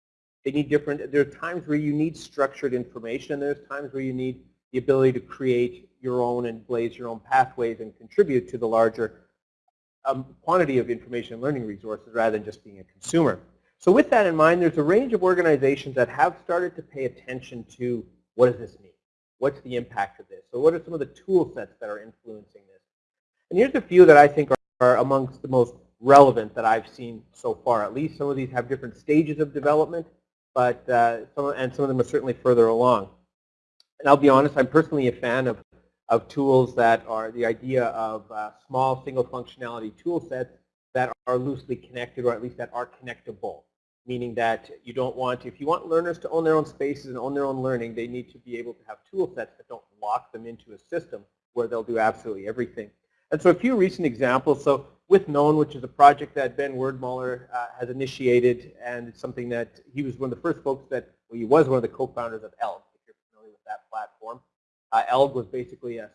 They need different, there are times where you need structured information and there's times where you need the ability to create your own and blaze your own pathways and contribute to the larger quantity of information and learning resources rather than just being a consumer. So with that in mind, there's a range of organizations that have started to pay attention to what does this mean? What's the impact of this? So what are some of the tool sets that are influencing this? And here's a few that I think are, are amongst the most relevant that I've seen so far. At least some of these have different stages of development, but uh, some, and some of them are certainly further along. And I'll be honest, I'm personally a fan of of tools that are the idea of uh, small single functionality tool sets that are loosely connected or at least that are connectable. Meaning that you don't want, if you want learners to own their own spaces and own their own learning, they need to be able to have tool sets that don't lock them into a system where they'll do absolutely everything. And so a few recent examples. So with Known, which is a project that Ben Werdmuller uh, has initiated, and it's something that he was one of the first folks that, well, he was one of the co-founders of Elgg, if you're familiar with that platform. Uh, Elgg was basically a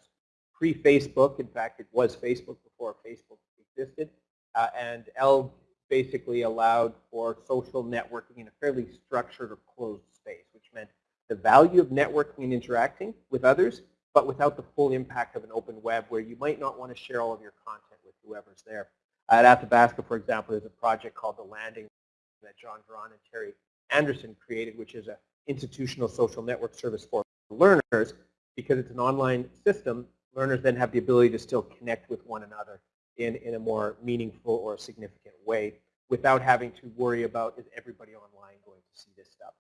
pre-Facebook. In fact, it was Facebook before Facebook existed. Uh, and Elgg basically allowed for social networking in a fairly structured or closed space, which meant the value of networking and interacting with others, but without the full impact of an open web where you might not want to share all of your content with whoever's there. At Athabasca, for example, there's a project called The Landing that Jon Dron and Terry Anderson created, which is an institutional social network service for learners. Because it's an online system, learners then have the ability to still connect with one another in, in a more meaningful or significant way without having to worry about is everybody online going to see this stuff.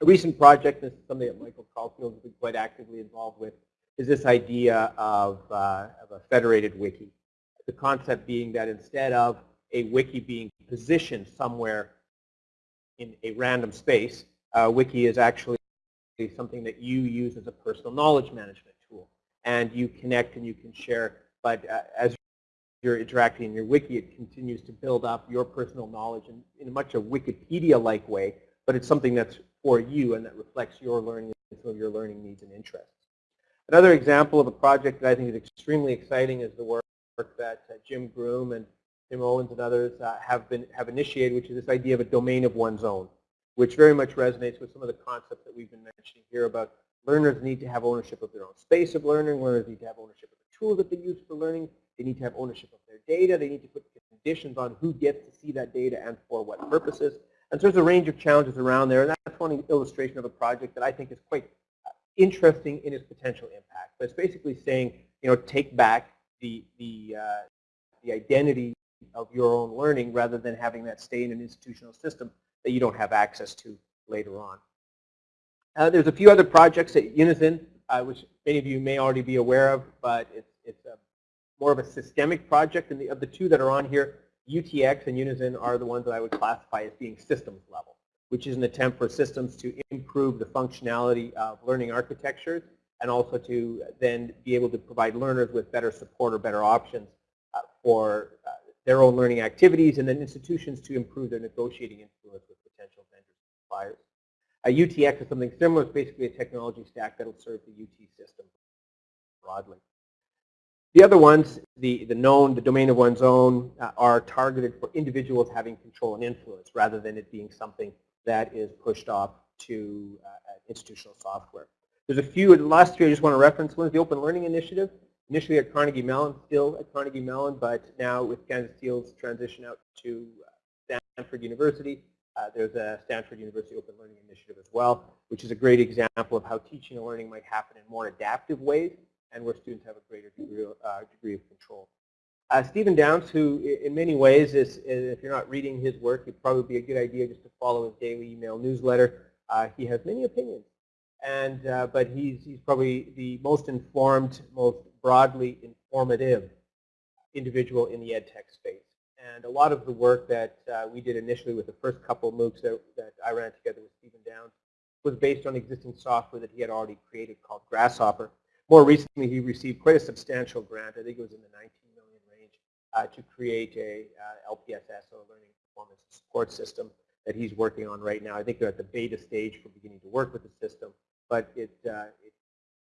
A recent project, this is something that Michael Caulfield has been quite actively involved with, is this idea of, uh, of a federated wiki. The concept being that instead of a wiki being positioned somewhere in a random space, uh, wiki is actually something that you use as a personal knowledge management tool. And you connect and you can share, but uh, as you're interacting in your wiki, it continues to build up your personal knowledge in, in much a Wikipedia-like way, but it's something that's for you and that reflects your learning and some of your learning needs and interests. Another example of a project that I think is extremely exciting is the work that uh, Jim Groom and Tim Owens and others uh, have been have initiated, which is this idea of a domain of one's own which very much resonates with some of the concepts that we've been mentioning here about learners need to have ownership of their own space of learning, learners need to have ownership of the tools that they use for learning, they need to have ownership of their data, they need to put conditions on who gets to see that data and for what purposes. And so there's a range of challenges around there, and that's one illustration of a project that I think is quite uh, interesting in its potential impact. But it's basically saying, you know, take back the, the, uh, the identity of your own learning rather than having that stay in an institutional system that you don't have access to later on. Uh, there's a few other projects at Unizin, uh, which many of you may already be aware of, but it's, it's a, more of a systemic project. And the, of the two that are on here, UTX and Unizin are the ones that I would classify as being systems level, which is an attempt for systems to improve the functionality of learning architectures and also to then be able to provide learners with better support or better options uh, for uh, their own learning activities and then institutions to improve their negotiating influence with potential vendors and suppliers. A UTX is something similar. It's basically a technology stack that will serve the UT system broadly. The other ones, the, the known, the domain of one's own, uh, are targeted for individuals having control and influence rather than it being something that is pushed off to uh, institutional software. There's a few, the last three I just want to reference. One is the Open Learning Initiative initially at Carnegie Mellon, still at Carnegie Mellon, but now with Candace Thille's transition out to uh, Stanford University, uh, there's a Stanford University Open Learning Initiative as well, which is a great example of how teaching and learning might happen in more adaptive ways and where students have a greater degree, uh, degree of control. Uh, Stephen Downes, who in many ways is, if you're not reading his work, it'd probably be a good idea just to follow his daily email newsletter. Uh, he has many opinions, and uh, but he's he's probably the most informed, most broadly informative individual in the ed tech space. And a lot of the work that uh, we did initially with the first couple of MOOCs that, that I ran together with Stephen Downes was based on existing software that he had already created called gRSShopper. More recently, he received quite a substantial grant, I think it was in the 19 million range, uh, to create a uh, LPSS, or Learning Performance Support System, that he's working on right now. I think they're at the beta stage for beginning to work with the system, but it, uh,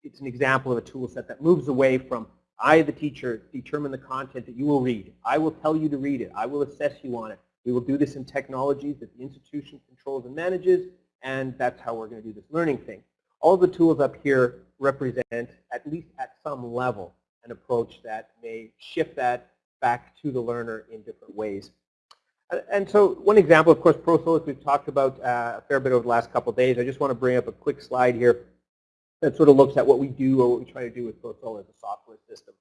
it's an example of a tool set that moves away from I, the teacher, determine the content that you will read. I will tell you to read it. I will assess you on it. We will do this in technologies that the institution controls and manages, and that's how we're going to do this learning thing. All the tools up here represent, at least at some level, an approach that may shift that back to the learner in different ways. And so one example, of course, ProSolus we've talked about uh, a fair bit over the last couple of days. I just want to bring up a quick slide here that sort of looks at what we do or what we try to do with ProSolo as a software system.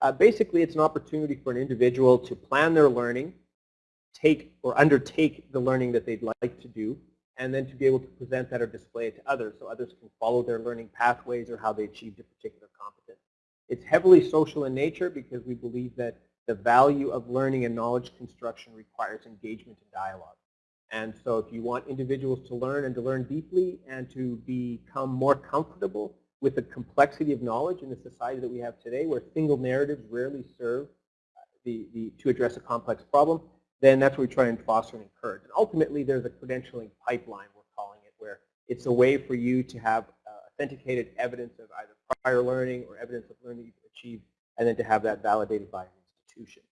Uh, basically, it's an opportunity for an individual to plan their learning, take or undertake the learning that they'd like to do, and then to be able to present that or display it to others so others can follow their learning pathways or how they achieved a particular competence. It's heavily social in nature because we believe that the value of learning and knowledge construction requires engagement and dialogue. And so if you want individuals to learn and to learn deeply and to become more comfortable with the complexity of knowledge in the society that we have today where single narratives rarely serve uh, the, the, to address a complex problem, then that's what we try and foster and encourage. And ultimately there's a credentialing pipeline, we're calling it, where it's a way for you to have uh, authenticated evidence of either prior learning or evidence of learning you've achieved, and then to have that validated by an institution.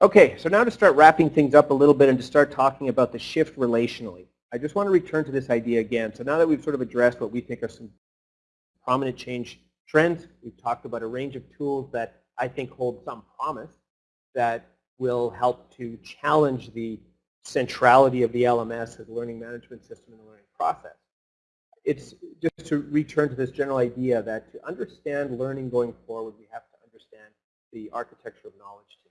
Okay, so now to start wrapping things up a little bit and to start talking about the shift relationally. I just want to return to this idea again. So now that we've sort of addressed what we think are some prominent change trends, we've talked about a range of tools that I think hold some promise that will help to challenge the centrality of the LMS as a learning management system in the learning process. It's just to return to this general idea that to understand learning going forward, we have to understand the architecture of knowledge. And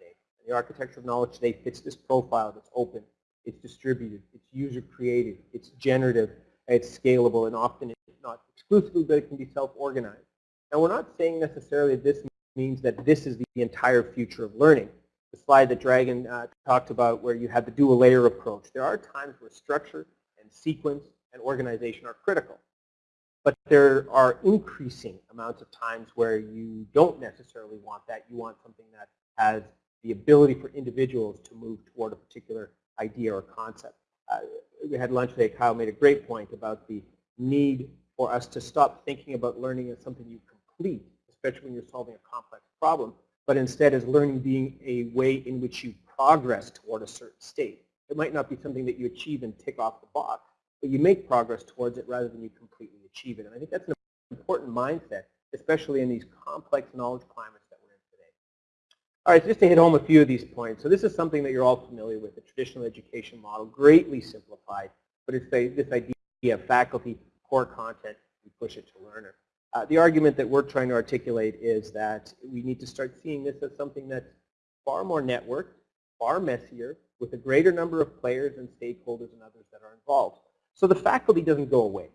the architecture of knowledge today fits this profile that's open, it's distributed, it's user created, it's generative, it's scalable, and often it's not exclusively, but it can be self-organized. Now we're not saying necessarily this means that this is the entire future of learning. The slide that Dragan uh, talked about where you have the dual layer approach. There are times where structure and sequence and organization are critical. But there are increasing amounts of times where you don't necessarily want that. You want something that has the ability for individuals to move toward a particular idea or concept. Uh, we had lunch today. Kyle made a great point about the need for us to stop thinking about learning as something you complete, especially when you're solving a complex problem, but instead as learning being a way in which you progress toward a certain state. It might not be something that you achieve and tick off the box, but you make progress towards it rather than you completely achieve it. And I think that's an important mindset, especially in these complex knowledge climates that we're in today. All right, just to hit home a few of these points. So this is something that you're all familiar with, the traditional education model, greatly simplified, but it's a, this idea of faculty, core content, we push it to learner. Uh, the argument that we're trying to articulate is that we need to start seeing this as something that's far more networked, far messier, with a greater number of players and stakeholders and others that are involved. So the faculty doesn't go away.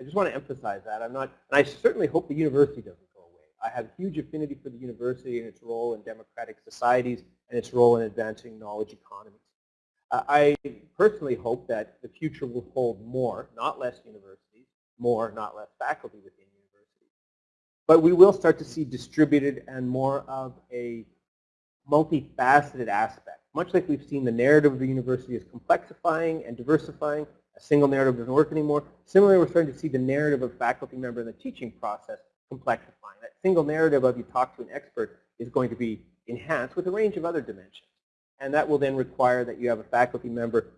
I just want to emphasize that. I'm not, and I certainly hope the university doesn't. I have huge affinity for the university and its role in democratic societies and its role in advancing knowledge economies. Uh, I personally hope that the future will hold more, not less universities, more, not less faculty within universities. but we will start to see distributed and more of a multifaceted aspect. Much like we've seen the narrative of the university is complexifying and diversifying, a single narrative doesn't work anymore. Similarly, we're starting to see the narrative of faculty member in the teaching process complexifying. That single narrative of you talk to an expert is going to be enhanced with a range of other dimensions. And that will then require that you have a faculty member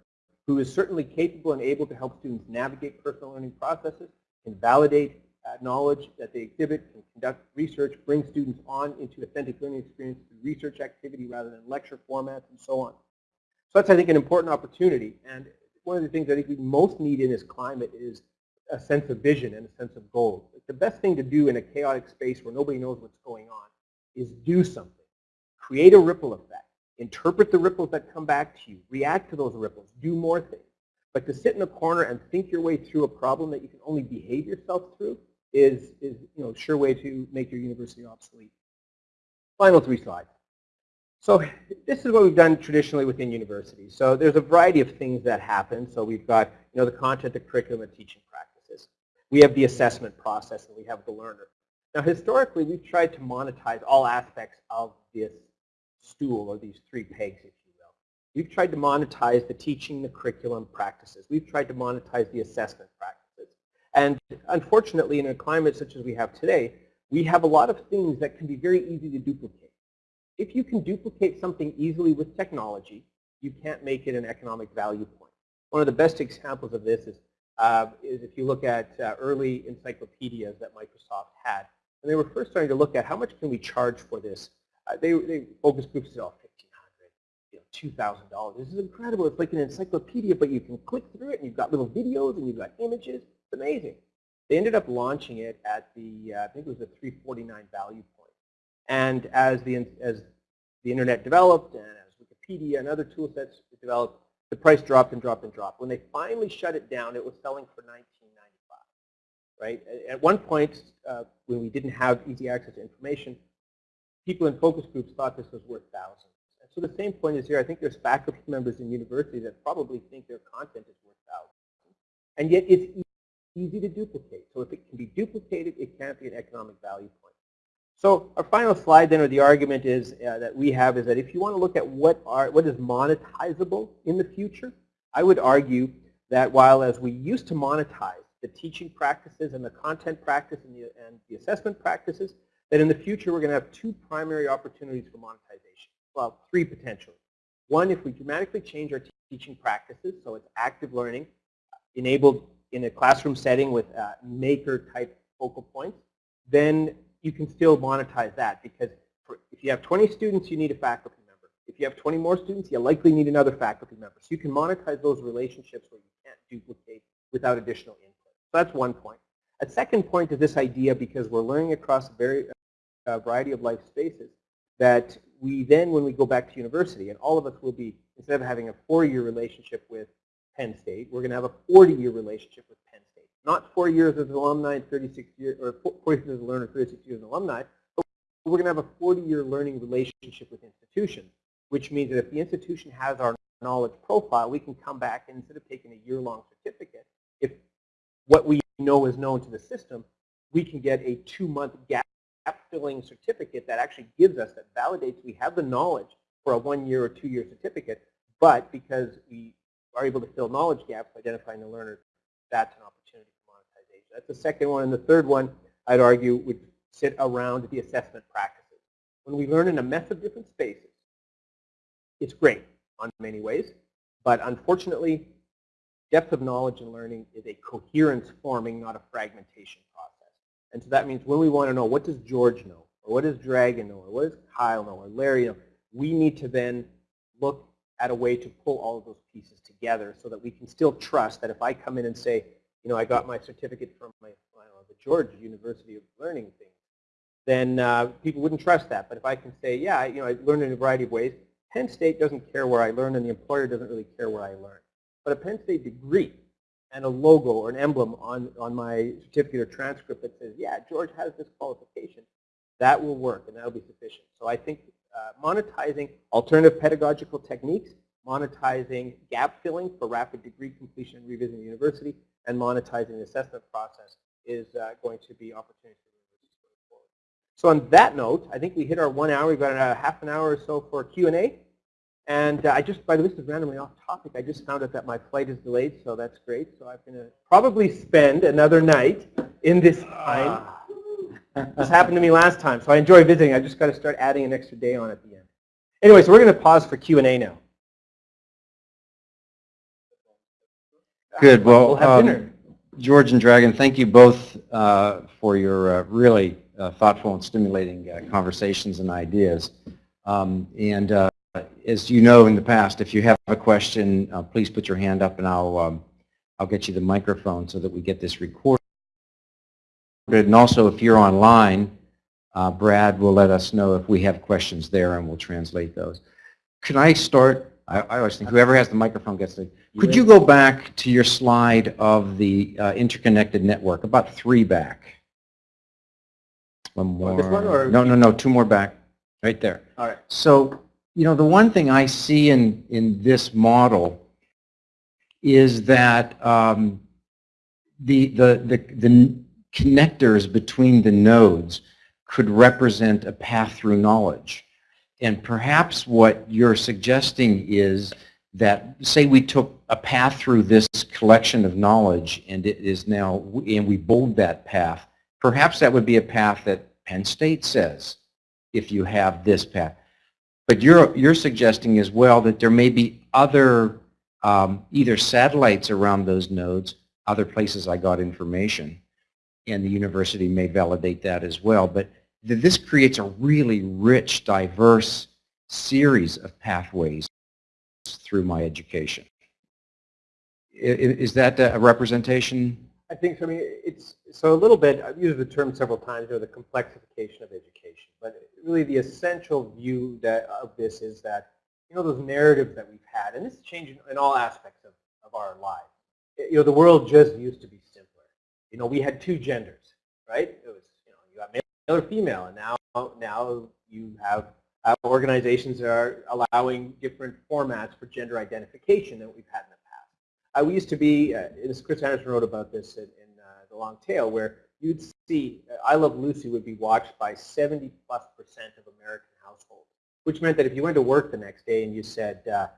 who is certainly capable and able to help students navigate personal learning processes, can validate uh, knowledge that they exhibit, can conduct research, bring students on into authentic learning experience through research activity rather than lecture formats and so on. So that's, I think, an important opportunity. And one of the things I think we most need in this climate is a sense of vision and a sense of goal. The best thing to do in a chaotic space where nobody knows what's going on is do something. Create a ripple effect. Interpret the ripples that come back to you. React to those ripples. Do more things. But to sit in a corner and think your way through a problem that you can only behave yourself through, is, is you know, sure way to make your university obsolete. Final three slides. So this is what we've done traditionally within universities. So there's a variety of things that happen. So we've got you know, the content, the curriculum, and teaching practices. We have the assessment process, and we have the learner. Now historically, we've tried to monetize all aspects of this stool, or these three pegs, if you will. We've tried to monetize the teaching, the curriculum practices. We've tried to monetize the assessment practices. And unfortunately, in a climate such as we have today, we have a lot of things that can be very easy to duplicate. If you can duplicate something easily with technology, you can't make it an economic value point. One of the best examples of this is, uh, is if you look at uh, early encyclopedias that Microsoft had. And they were first starting to look at how much can we charge for this. Uh, they, they focus groups said, oh, 1500 you know, $2,000. This is incredible. It's like an encyclopedia, but you can click through it, and you've got little videos, and you've got images It's amazing. They ended up launching it at the, uh, I think it was a 349 value point. And as the, as the internet developed and as Wikipedia and other tool sets developed, the price dropped and dropped and dropped. When they finally shut it down, it was selling for 19.95. Right? At one point, uh, when we didn't have easy access to information, people in focus groups thought this was worth thousands. And so the same point is here. I think there's faculty members in universities that probably think their content is worth thousands. And yet it's easy to duplicate. So if it can be duplicated, it can't be an economic value point. So our final slide then, or the argument is uh, that we have is that if you want to look at what are what is monetizable in the future, I would argue that while as we used to monetize the teaching practices and the content practice and the, and the assessment practices, that in the future we're going to have two primary opportunities for monetization. Well, three potentially. One, if we dramatically change our teaching practices, so it's active learning, enabled in a classroom setting with uh, maker type focal points, then you can still monetize that because if you have 20 students, you need a faculty member. If you have 20 more students, you likely need another faculty member. So you can monetize those relationships where you can't duplicate without additional input. So that's one point. A second point is this idea, because we're learning across a very uh, variety of life spaces, that we then, when we go back to university, and all of us will be, instead of having a four-year relationship with Penn State, we're going to have a 40-year relationship with. Not four years as an alumni and 36 years, or four years as a learner, 36 years as an alumni, but we're going to have a 40-year learning relationship with institutions, which means that if the institution has our knowledge profile, we can come back and instead of taking a year-long certificate, if what we know is known to the system, we can get a two-month gap filling certificate that actually gives us, that validates we have the knowledge for a one-year or two-year certificate, but because we are able to fill knowledge gaps, identifying the learners, that's an opportunity. That's the second one. And the third one, I'd argue, would sit around the assessment practices. When we learn in a mess of different spaces, it's great on many ways, but unfortunately, depth of knowledge and learning is a coherence forming, not a fragmentation process. And so that means when we want to know what does George know, or what does Dragan know, or what does Kyle know, or Larry know, we need to then look at a way to pull all of those pieces together so that we can still trust that if I come in and say, you know, I got my certificate from my, know, the George University of Learning thing, then uh, people wouldn't trust that. But if I can say, yeah, I, you know, I learned in a variety of ways, Penn State doesn't care where I learn and the employer doesn't really care where I learn. But a Penn State degree and a logo or an emblem on, on my certificate or transcript that says, yeah, George has this qualification, that will work and that will be sufficient. So I think uh, monetizing alternative pedagogical techniques, monetizing gap filling for rapid degree completion and revisiting the university, and monetizing the assessment process is uh, going to be opportunities for universities going forward. So on that note, I think we hit our one hour. We've got a half an hour or so for Q&A. And uh, I just, by the way, this is randomly off topic. I just found out that my flight is delayed, so that's great. So I'm going to probably spend another night in this time. this happened to me last time, so I enjoy visiting. I just got to start adding an extra day on at the end. Anyway, so we're going to pause for Q&A now. Good. Well, we'll have um, dinner. George and Dragan, thank you both uh, for your uh, really uh, thoughtful and stimulating uh, conversations and ideas. Um, and uh, as you know in the past, if you have a question, uh, please put your hand up and I'll, um, I'll get you the microphone so that we get this recorded. And also, if you're online, uh, Brad will let us know if we have questions there and we'll translate those. Can I start? I, I always think whoever has the microphone gets the. Could you go back to your slide of the uh, interconnected network, about three back? One more. This one or- No, no, no, two more back, right there. All right. So, you know, the one thing I see in, in this model is that um, the, the, the, the connectors between the nodes could represent a path through knowledge. And perhaps what you're suggesting is that, say we took a path through this collection of knowledge and it is now, and we bold that path, perhaps that would be a path that Penn State says, if you have this path. But you're, you're suggesting as well that there may be other, um, either satellites around those nodes, other places I got information, and the university may validate that as well. But this creates a really rich, diverse series of pathways through my education. Is that a representation? I think, so, I mean, it's, so a little bit, I've used the term several times, know, the complexification of education. But really the essential view that, of this is that, you know, those narratives that we've had, and this is changing in all aspects of, of our lives. You know, the world just used to be simpler. You know, we had two genders, right? It was, you know, you got male or female, and now, now you have uh, organizations that are allowing different formats for gender identification than we've had in the past. Uh, we used to be, uh, Chris Anderson wrote about this in, in uh, The Long Tail, where you'd see uh, I Love Lucy would be watched by 70 plus percent of American households, which meant that if you went to work the next day and you said, uh,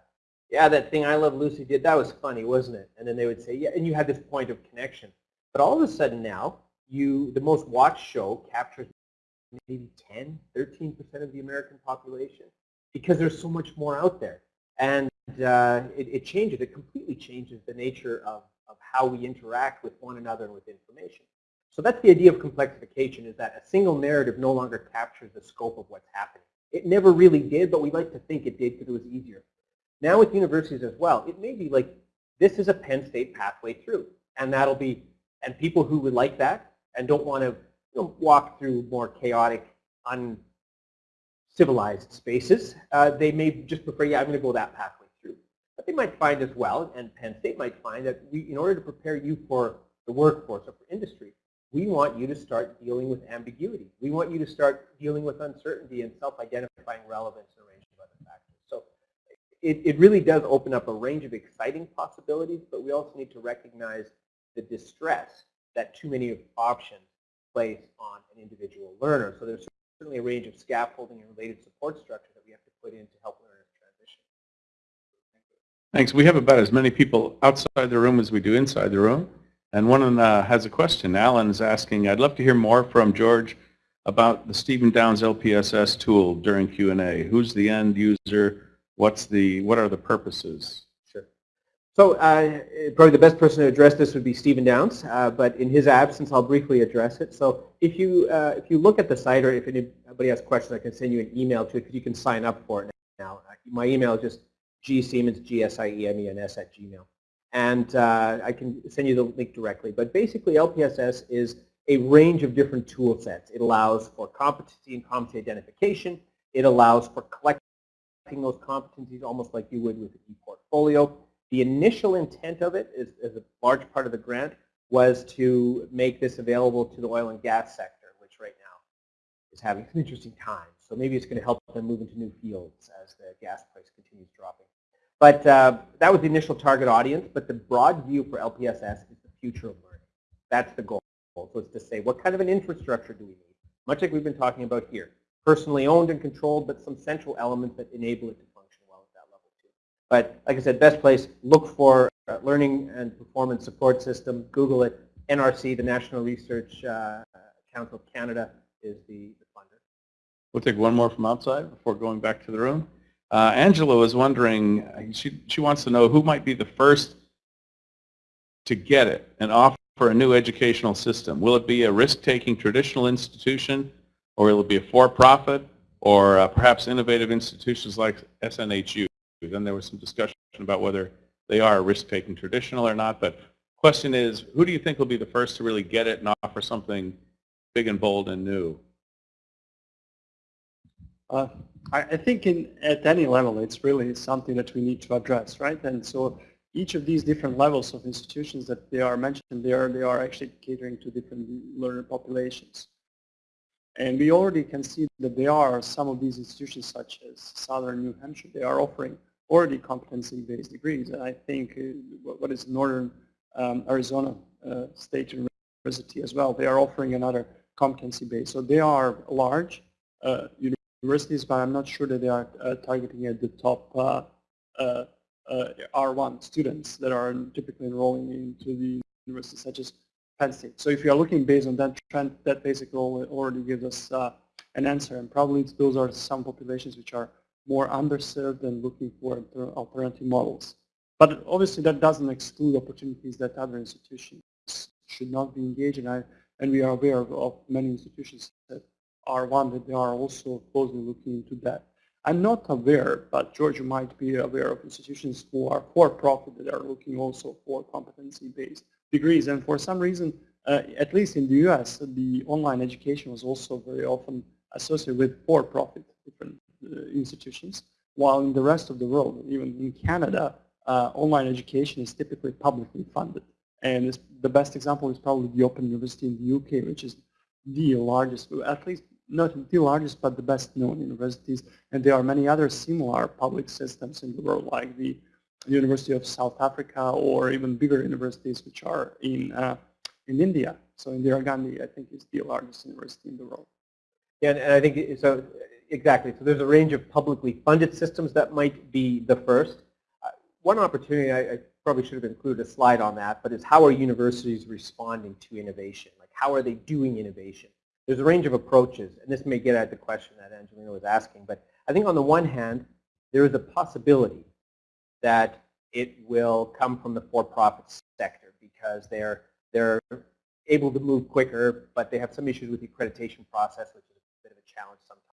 yeah, that thing I Love Lucy did, that was funny, wasn't it? And then they would say, yeah, and you had this point of connection. But all of a sudden now, you the most watched show captures maybe 10, 13% of the American population because there's so much more out there. And uh, it, it changes, it completely changes the nature of, of how we interact with one another and with information. So that's the idea of complexification is that a single narrative no longer captures the scope of what's happening. It never really did, but we like to think it did because it was easier. Now with universities as well, it may be like, this is a Penn State pathway through. And that'll be, and people who would like that and don't want to walk through more chaotic, uncivilized spaces, uh, they may just prefer, yeah, I'm going to go that pathway through. But they might find as well, and Penn State might find that we, in order to prepare you for the workforce or for industry, we want you to start dealing with ambiguity. We want you to start dealing with uncertainty and self-identifying relevance and a range of other factors. So it, it really does open up a range of exciting possibilities, but we also need to recognize the distress that too many options place on an individual learner. So there's certainly a range of scaffolding and related support structure that we have to put in to help learners transition. Thanks. We have about as many people outside the room as we do inside the room. And one uh, has a question. Alan is asking, I'd love to hear more from George about the Stephen Downes LPSS tool during Q&A. Who's the end user? What's the, what are the purposes? So uh, probably the best person to address this would be Stephen Downes, uh, but in his absence, I'll briefly address it. So if you uh, if you look at the site, or if anybody has questions, I can send you an email to it because you can sign up for it now. My email is just gsiemens, G-S-I-E-M-E-N-S at Gmail and uh, I can send you the link directly. But basically, LPSS is a range of different tool sets. It allows for competency and competency identification. It allows for collecting those competencies almost like you would with an e-portfolio. The initial intent of it, is, as a large part of the grant, was to make this available to the oil and gas sector, which right now is having some interesting times. So maybe it's going to help them move into new fields as the gas price continues dropping. But uh, that was the initial target audience, but the broad view for LPSS is the future of learning. That's the goal. So it's to say, what kind of an infrastructure do we need? Much like we've been talking about here. Personally owned and controlled, but some central elements that enable it to function well at that level too. But like I said, best place, look for uh, Learning and Performance Support System. Google it. NRC, the National Research uh, Council of Canada, is the, the funder. We'll take one more from outside before going back to the room. Uh, Angela was wondering, she, she wants to know who might be the first to get it and offer a new educational system. Will it be a risk-taking traditional institution or will it be a for-profit or uh, perhaps innovative institutions like SNHU? Then there was some discussion about whether they are risk-taking traditional or not, but the question is, who do you think will be the first to really get it and offer something big and bold and new? Uh, I, think in, at any level, it's really something that we need to address, right? And so each of these different levels of institutions that they are mentioned, they are, they are actually catering to different learner populations. And we already can see that there are some of these institutions such as Southern New Hampshire, they are offering already competency-based degrees. And I think uh, what is Northern um, Arizona uh, State University as well, they are offering another competency-based. So they are large uh, universities, but I'm not sure that they are uh, targeting at the top uh, uh, uh R1 students that are typically enrolling into the universities such as Penn State. So if you are looking based on that trend, that basically already gives us an answer. And probably those are some populations which are more underserved and looking for alternative models. But obviously that doesn't exclude opportunities that other institutions should not be engaged in. I, and we are aware of, of many institutions that are one that they are also closely looking into that. I'm not aware, but Georgia might be aware of institutions who are for-profit that are looking also for competency-based degrees. And for some reason, uh, at least in the U.S., the online education was also very often associated with for-profit different institutions, while in the rest of the world, even in Canada, uh, online education is typically publicly funded. And the best example is probably the Open University in the UK, which is the largest, at least not the largest, but the best known universities. And there are many other similar public systems in the world, like the University of South Africa or even bigger universities which are in, uh, in India. So Indira Gandhi, I think, is the largest university in the world. Yeah, and I think, so exactly. So there's a range of publicly funded systems that might be the first. Uh, one opportunity, I, I probably should have included a slide on that, but is how are universities responding to innovation? Like how are they doing innovation? there's a range of approaches, and this may get at the question that Angelina was asking, but I think on the one hand, there is a possibility that it will come from the for-profit sector because they're, they're able to move quicker, but they have some issues with the accreditation process, which is a bit of a challenge sometimes.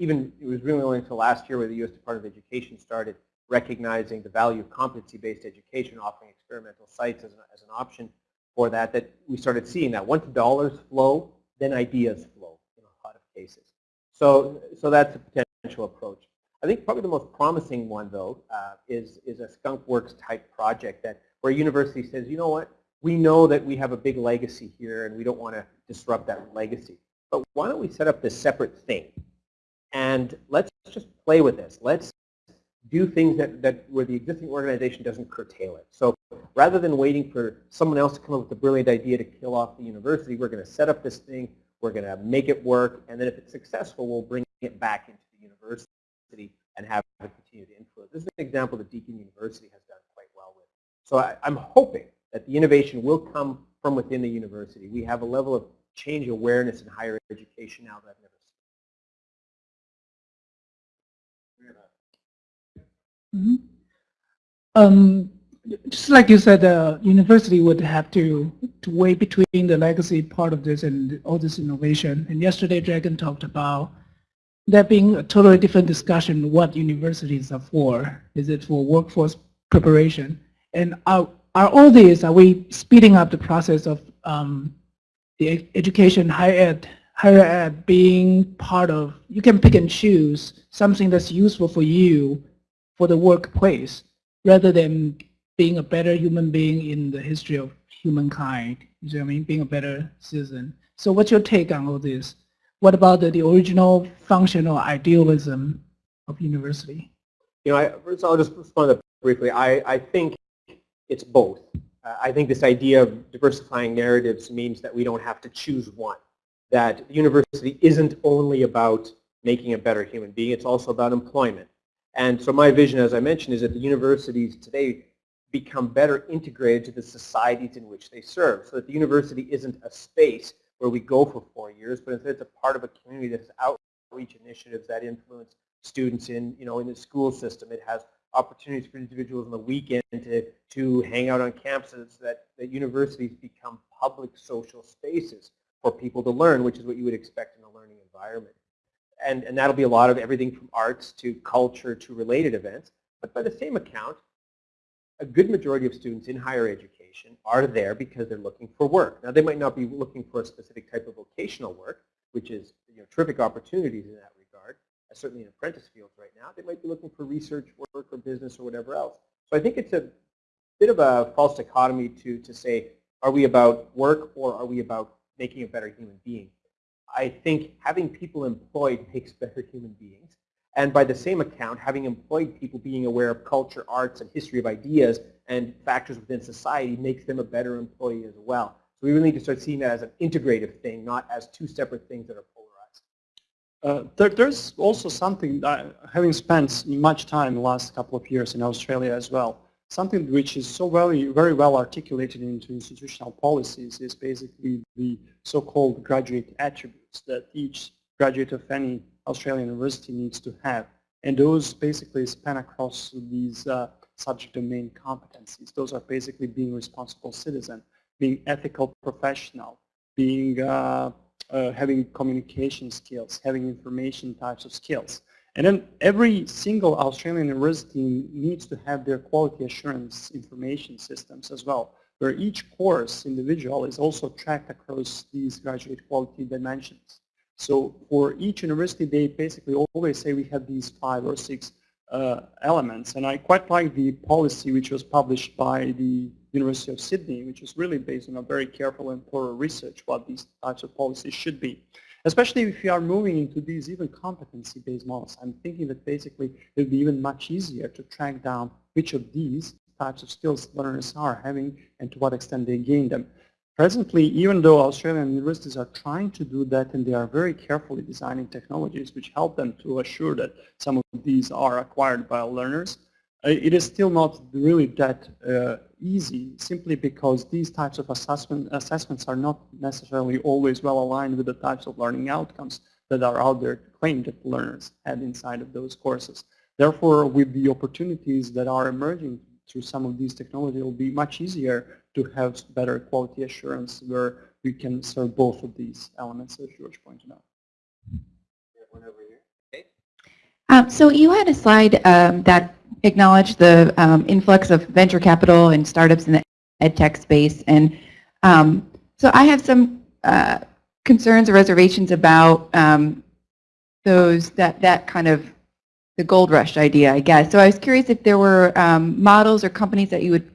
Even, it was really only until last year where the U.S. Department of Education started recognizing the value of competency-based education, offering experimental sites as an, as an option for that, that we started seeing that. Once dollars flow, then ideas flow in a lot of cases. So, so that's a potential approach. I think probably the most promising one, though, uh, is, is a Skunk Works type project that where a university says, you know what, we know that we have a big legacy here and we don't want to disrupt that legacy. But why don't we set up this separate thing? And let's just play with this. Let's do things that, that where the existing organization doesn't curtail it. So rather than waiting for someone else to come up with a brilliant idea to kill off the university, we're going to set up this thing, we're going to make it work, and then if it's successful, we'll bring it back into the university and have it continue to influence. This is an example that Deakin University has done quite well with. So I, I'm hoping that the innovation will come from within the university. We have a level of change awareness in higher education now that I've never Mhm. Um, just like you said, the university would have to, to weigh between the legacy part of this and all this innovation. And yesterday, Dragan talked about that being a totally different discussion what universities are for. Is it for workforce preparation? And are, are all these, are we speeding up the process of um, the education, higher ed, higher ed being part of, you can pick and choose something that's useful for you for the workplace rather than being a better human being in the history of humankind. You see what I mean? Being a better citizen. So what's your take on all this? What about the, the original function or idealism of university? You know, I, first I'll just respond briefly. I, I think it's both. Uh, I think this idea of diversifying narratives means that we don't have to choose one. That university isn't only about making a better human being, it's also about employment. And so my vision, as I mentioned, is that the universities today become better integrated to the societies in which they serve. So that the university isn't a space where we go for four years, but instead it's a part of a community that has outreach initiatives that influence students in, you know, in the school system. It has opportunities for individuals on the weekend to, to hang out on campuses that, that universities become public social spaces for people to learn, which is what you would expect in a learning environment. And, and that'll be a lot of everything from arts to culture to related events. But by the same account, a good majority of students in higher education are there because they're looking for work. Now they might not be looking for a specific type of vocational work, which is you know, terrific opportunities in that regard, uh, certainly in apprentice fields right now. They might be looking for research work or business or whatever else. So I think it's a bit of a false dichotomy to, to say, are we about work or are we about making a better human being? I think having people employed makes better human beings. And by the same account, having employed people being aware of culture, arts, and history of ideas and factors within society makes them a better employee as well. So we really need to start seeing that as an integrative thing, not as two separate things that are polarized. Uh, there, there's also something, having spent much time the last couple of years in Australia as well, something which is so very, very well articulated into institutional policies is basically the so-called graduate attributes that each graduate of any Australian university needs to have. And those basically span across these uh, subject domain competencies. Those are basically being responsible citizen, being ethical professional, being uh, uh, having communication skills, having information types of skills. And then every single Australian university needs to have their quality assurance information systems as well, where each course individual is also tracked across these graduate quality dimensions. So for each university, they basically always say we have these five or six uh, elements. And I quite like the policy which was published by the University of Sydney, which is really based on a very careful and thorough research what these types of policies should be. Especially if you are moving into these even competency-based models. I'm thinking that basically it would be even much easier to track down which of these types of skills learners are having and to what extent they gain them. Presently, even though Australian universities are trying to do that and they are very carefully designing technologies which help them to assure that some of these are acquired by learners, uh, it is still not really that uh, easy simply because these types of assessment, assessments are not necessarily always well aligned with the types of learning outcomes that are out there claimed that learners had inside of those courses. Therefore, with the opportunities that are emerging through some of these technologies, it will be much easier to have better quality assurance where we can serve both of these elements as George pointed out. One over here. Um, so you had a slide um, that acknowledged the um, influx of venture capital and startups in the ed tech space. And um, so I have some uh, concerns or reservations about um, those, that, that kind of the gold rush idea, I guess. So I was curious if there were um, models or companies that you would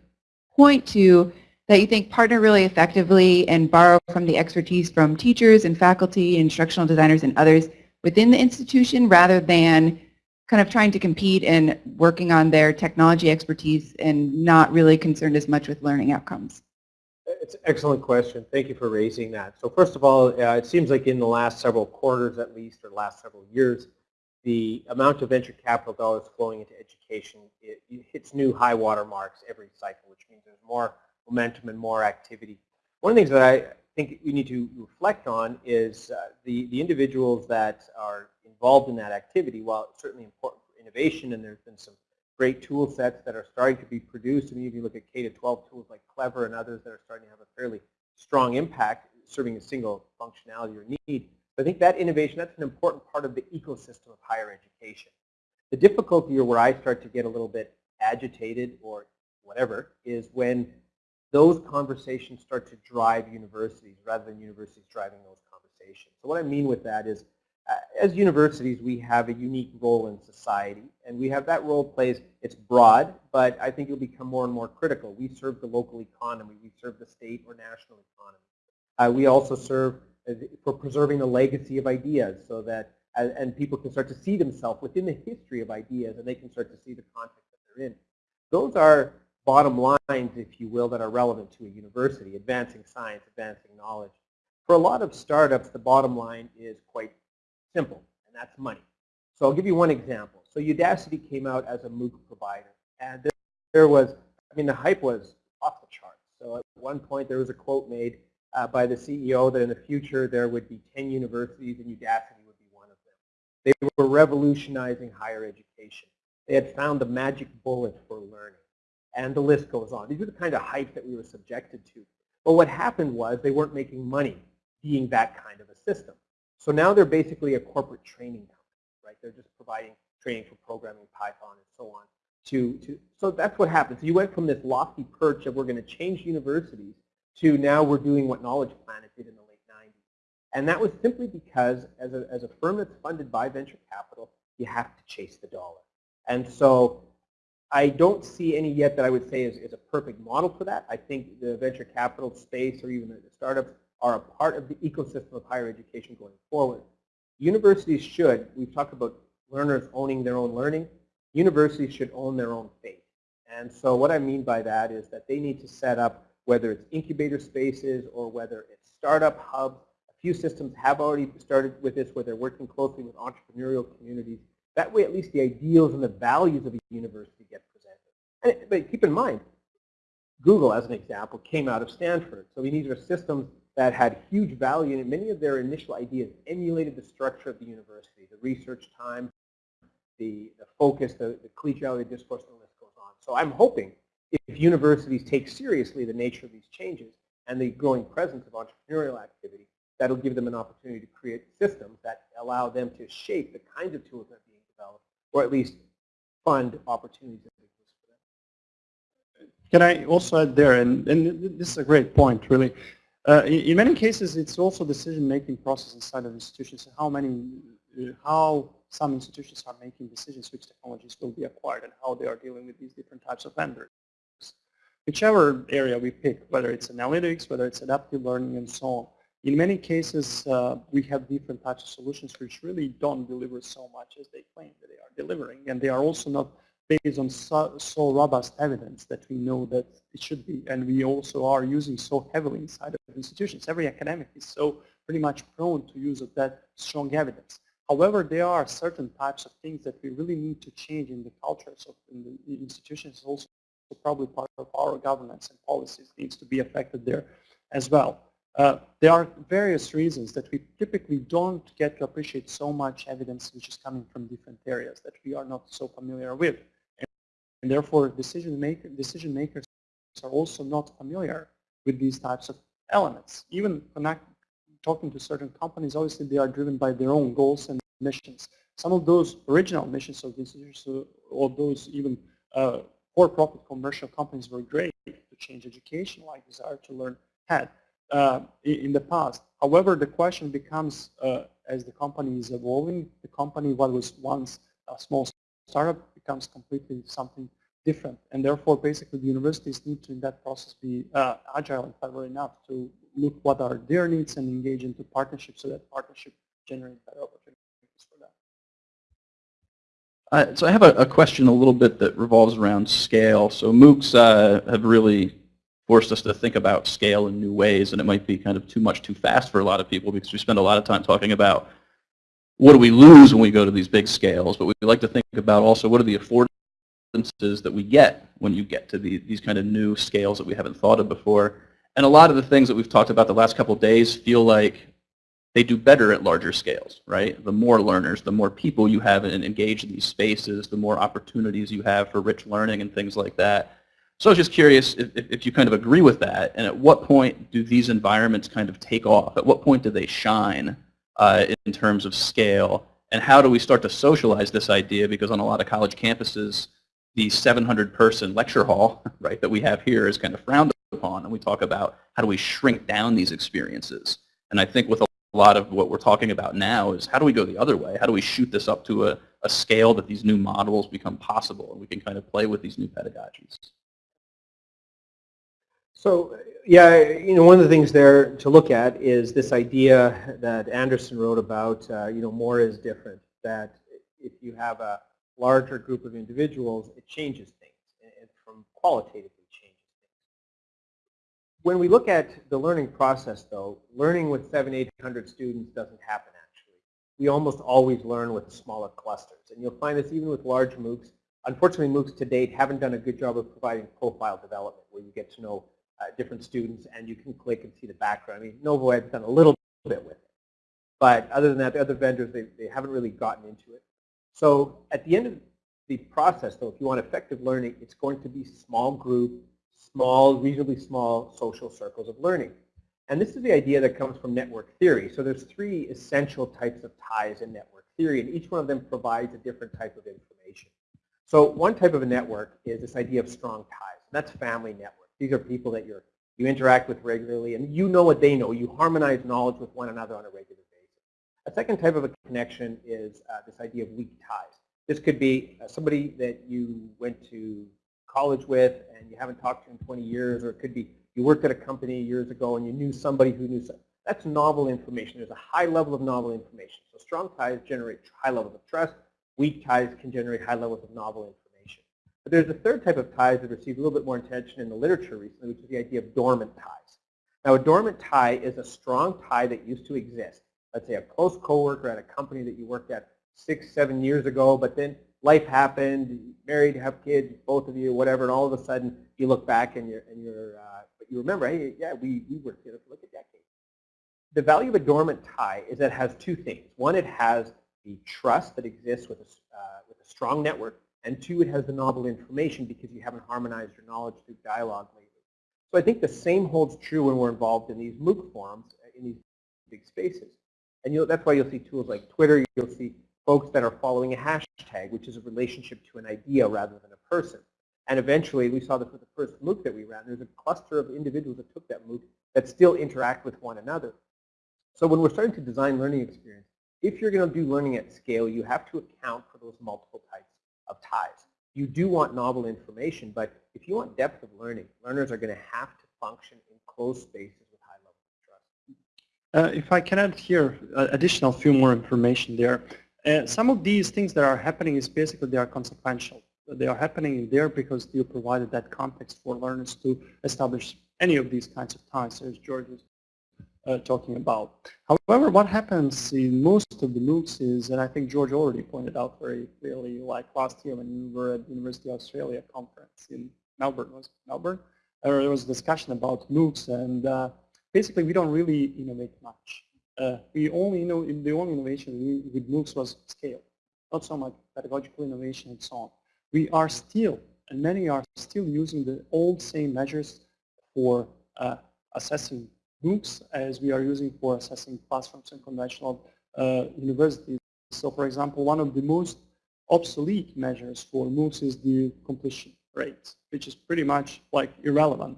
point to that you think partner really effectively and borrow from the expertise from teachers and faculty, instructional designers and others within the institution rather than kind of trying to compete and working on their technology expertise and not really concerned as much with learning outcomes? It's an excellent question. Thank you for raising that. So first of all, uh, it seems like in the last several quarters at least, or last several years, the amount of venture capital dollars flowing into education it, it hits new high water marks every cycle, which means there's more momentum and more activity. One of the things that I think we need to reflect on is uh, the, the individuals that are involved in that activity, while it's certainly important for innovation and there's been some great tool sets that are starting to be produced. I mean, if you look at K-12 tools like Clever and others that are starting to have a fairly strong impact serving a single functionality or need. I think that innovation, that's an important part of the ecosystem of higher education. The difficulty or where I start to get a little bit agitated or whatever is when those conversations start to drive universities rather than universities driving those conversations. So what I mean with that is Uh, as universities, we have a unique role in society, and we have that role plays, it's broad, but I think it'll become more and more critical. We serve the local economy, we serve the state or national economy. Uh, we also serve uh, for preserving the legacy of ideas so that, uh, and people can start to see themselves within the history of ideas and they can start to see the context that they're in. Those are bottom lines, if you will, that are relevant to a university, advancing science, advancing knowledge. For a lot of startups, the bottom line is quite simple, and that's money. So I'll give you one example. So Udacity came out as a MOOC provider, and there, there was, I mean, the hype was off the charts. So at one point, there was a quote made uh, by the CEO that in the future there would be 10 universities and Udacity would be one of them. They were revolutionizing higher education. They had found the magic bullet for learning. And the list goes on. These are the kind of hype that we were subjected to. But what happened was they weren't making money being that kind of a system. So now they're basically a corporate training company, right? They're just providing training for programming Python and so on. To, to, so that's what happened. So you went from this lofty perch of we're going to change universities to now we're doing what Knowledge Planet did in the late 90s. And that was simply because as a, as a firm that's funded by venture capital, you have to chase the dollar. And so I don't see any yet that I would say is, is a perfect model for that. I think the venture capital space or even the startups are a part of the ecosystem of higher education going forward. Universities should, we've talked about learners owning their own learning, universities should own their own fate. And so what I mean by that is that they need to set up, whether it's incubator spaces or whether it's startup hubs, a few systems have already started with this where they're working closely with entrepreneurial communities. That way at least the ideals and the values of a university get presented. And, but keep in mind, Google, as an example, came out of Stanford. So these are systems that had huge value and many of their initial ideas emulated the structure of the university, the research time, the, the focus, the, the collegiality discourse, and the list goes on. So I'm hoping if universities take seriously the nature of these changes and the growing presence of entrepreneurial activity, that'll give them an opportunity to create systems that allow them to shape the kinds of tools that are being developed, or at least fund opportunities that exist for them. Can I also add there, and, and this is a great point, really. Uh, in, many cases, it's also decision-making process inside of institutions. How many, how some institutions are making decisions which technologies will be acquired and how they are dealing with these different types of vendors. Whichever area we pick, whether it's analytics, whether it's adaptive learning, and so on. In many cases, uh, we have different types of solutions which really don't deliver so much as they claim that they are delivering, and they are also not based on so, so, robust evidence that we know that it should be. And we also are using so heavily inside of institutions. Every academic is so pretty much prone to use of that strong evidence. However, there are certain types of things that we really need to change in the cultures of in the institutions also probably part of our governance and policies needs to be affected there as well. Uh, there are various reasons that we typically don't get to appreciate so much evidence which is coming from different areas that we are not so familiar with. And therefore, decision, maker, decision makers are also not familiar with these types of elements. Even connect, talking to certain companies, obviously they are driven by their own goals and missions. some of those original missions of these institutions, or those even uh, for-profit commercial companies were great to change education, like Desire to Learn had uh, in, in the past. However, the question becomes, uh, as the company is evolving, the company what was once a small startup becomes completely something different. And therefore, basically, the universities need to, in that process, be uh, agile and clever enough to look what are their needs and engage into partnerships so that partnership generates better opportunities for them. Uh, so I have a, a question a little bit that revolves around scale. So MOOCs uh, have really forced us to think about scale in new ways, and it might be kind of too much too fast for a lot of people because we spend a lot of time talking about what do we lose when we go to these big scales, but we like to think about also what are the affordances that we get when you get to the, these kind of new scales that we haven't thought of before. And a lot of the things that we've talked about the last couple days feel like they do better at larger scales, right? The more learners, the more people you have and engage in these spaces, the more opportunities you have for rich learning and things like that. So I was just curious if, if you kind of agree with that, and at what point do these environments kind of take off? At what point do they shine uh, in terms of scale? And how do we start to socialize this idea? Because on a lot of college campuses, the 700-person lecture hall, right, that we have here is kind of frowned upon, and we talk about how do we shrink down these experiences. And I think with a lot of what we're talking about now is how do we go the other way? How do we shoot this up to a, a scale that these new models become possible and we can kind of play with these new pedagogies? So yeah, you know, one of the things there to look at is this idea that Anderson wrote about, uh, you know, more is different, that if you have a larger group of individuals, it changes things, and from qualitatively changes things. When we look at the learning process, though, learning with seven, 800 students doesn't happen, actually. We almost always learn with smaller clusters, and you'll find this even with large MOOCs. Unfortunately, MOOCs to date haven't done a good job of providing profile development, where you get to know uh, different students, and you can click and see the background. I mean, Novo NovoEd's done a little bit with it. But other than that, the other vendors, they, they haven't really gotten into it. So at the end of the process, though, if you want effective learning, it's going to be small group, small, reasonably small social circles of learning. And this is the idea that comes from network theory. So there's three essential types of ties in network theory, and each one of them provides a different type of information. So one type of a network is this idea of strong ties. That's family network. These are people that you're, you interact with regularly, and you know what they know. You harmonize knowledge with one another on a regular basis. A second type of a connection is uh, this idea of weak ties. This could be uh, somebody that you went to college with and you haven't talked to in 20 years, or it could be you worked at a company years ago and you knew somebody who knew somebody. That's novel information. There's a high level of novel information. So strong ties generate high levels of trust. Weak ties can generate high levels of novel information. But there's a third type of ties that received a little bit more attention in the literature recently, which is the idea of dormant ties. Now, a dormant tie is a strong tie that used to exist. Let's say a close coworker at a company that you worked at six, seven years ago, but then life happened, married, have kids, both of you, whatever, and all of a sudden you look back and you're, and you're uh, but you remember, hey, yeah, we, we worked together for like a decade. The value of a dormant tie is that it has two things. One, it has the trust that exists with a, uh, with a strong network, and two, it has the novel information because you haven't harmonized your knowledge through dialogue lately. So I think the same holds true when we're involved in these MOOC forums, uh, in these big spaces. And that's why you'll see tools like Twitter, you'll see folks that are following a hashtag, which is a relationship to an idea rather than a person. And eventually, we saw this with the first MOOC that we ran. There's a cluster of individuals that took that MOOC that still interact with one another. So when we're starting to design learning experience, if you're going to do learning at scale, you have to account for those multiple types of ties. You do want novel information, but if you want depth of learning, learners are going to have to function in closed spaces with high levels of trust. Uh, if I can add here uh, additional few more information there. Uh, some of these things that are happening is basically they are consequential. They are happening there because you provided that context for learners to establish any of these kinds of ties, as George was uh, talking about. However, what happens in most of the MOOCs is, and I think George already pointed out very clearly, like last year when we were at the University of Australia conference in Melbourne, was Melbourne? Uh, there was a discussion about MOOCs, and uh, basically we don't really innovate much. Uh, we only know the only innovation with MOOCs was scale, not so much pedagogical innovation and so on. We are still, and many are still using the old same measures for uh, assessing MOOCs as we are using for assessing classrooms in conventional uh, universities So for example, one of the most obsolete measures for MOOCs is the completion rate, which is pretty much like irrelevant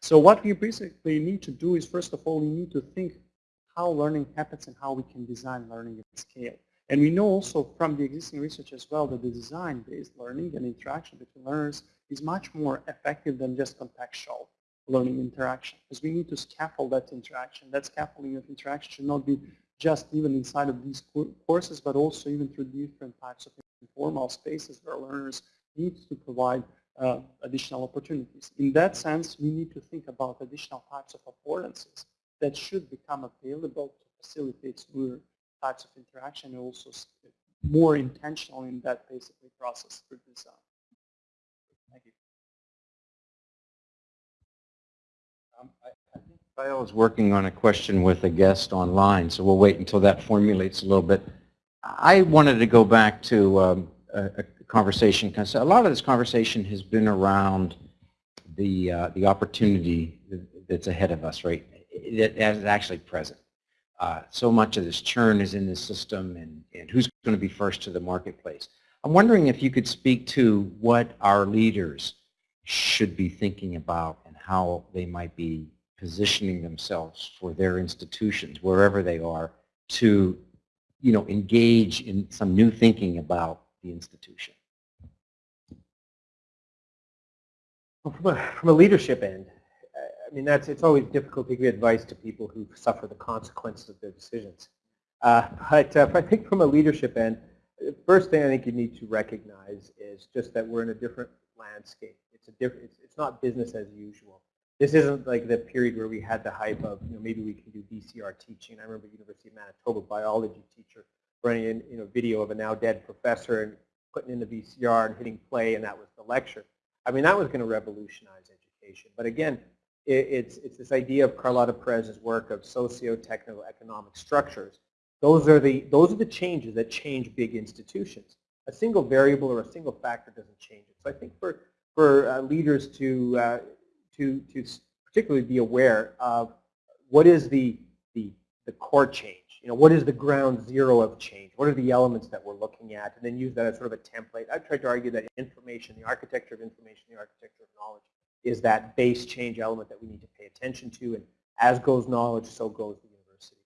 So what we basically need to do is, first of all, we need to think how learning happens and how we can design learning at scale. And we know also from the existing research as well that the design-based learning and interaction between learners is much more effective than just contextual learning interaction. Because we need to scaffold that interaction. That scaffolding of interaction should not be just even inside of these courses, but also even through different types of informal spaces where learners need to provide uh, additional opportunities. In that sense, we need to think about additional types of affordances that should become available to facilitate smoother types of interaction and also more intentional in that basically process design. Thank you. Um, I, I think Kyle is working on a question with a guest online, so we'll wait until that formulates a little bit. I wanted to go back to um, a, a, conversation, a lot of this conversation has been around the, uh, the opportunity that's ahead of us, right, that is actually present. Uh, so much of this churn is in the system and, and who's going to be first to the marketplace. I'm wondering if you could speak to what our leaders should be thinking about and how they might be positioning themselves for their institutions, wherever they are, to you know, engage in some new thinking about the institution. Well, from, a, from a leadership end, I mean, that's, it's always difficult to give advice to people who suffer the consequences of their decisions. Uh, but uh, I think from a leadership end, the first thing I think you need to recognize is just that we're in a different landscape. It's a different, it's, it's not business as usual. This isn't like the period where we had the hype of, you know, maybe we can do VCR teaching. I remember University of Manitoba biology teacher running you know, video of a now dead professor and putting in the VCR and hitting play and that was the lecture. I mean, that was going to revolutionize education. But again, it, it's, it's this idea of Carlotta Perez's work of socio-technical economic structures. Those are, the, those are the changes that change big institutions. A single variable or a single factor doesn't change it. So I think for, for uh, leaders to, uh, to, to particularly be aware of what is the, the, the core change. You know, what is the ground zero of change? What are the elements that we're looking at? And then use that as sort of a template. I've tried to argue that information, the architecture of information, the architecture of knowledge, is that base change element that we need to pay attention to. And as goes knowledge, so goes the university.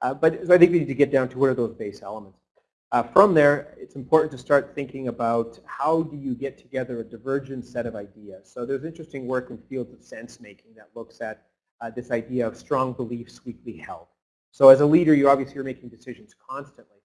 Uh, but so I think we need to get down to what are those base elements. Uh, from there, it's important to start thinking about how do you get together a divergent set of ideas. So there's interesting work in fields of sense making that looks at uh, this idea of strong beliefs weakly held. So as a leader, you obviously are making decisions constantly.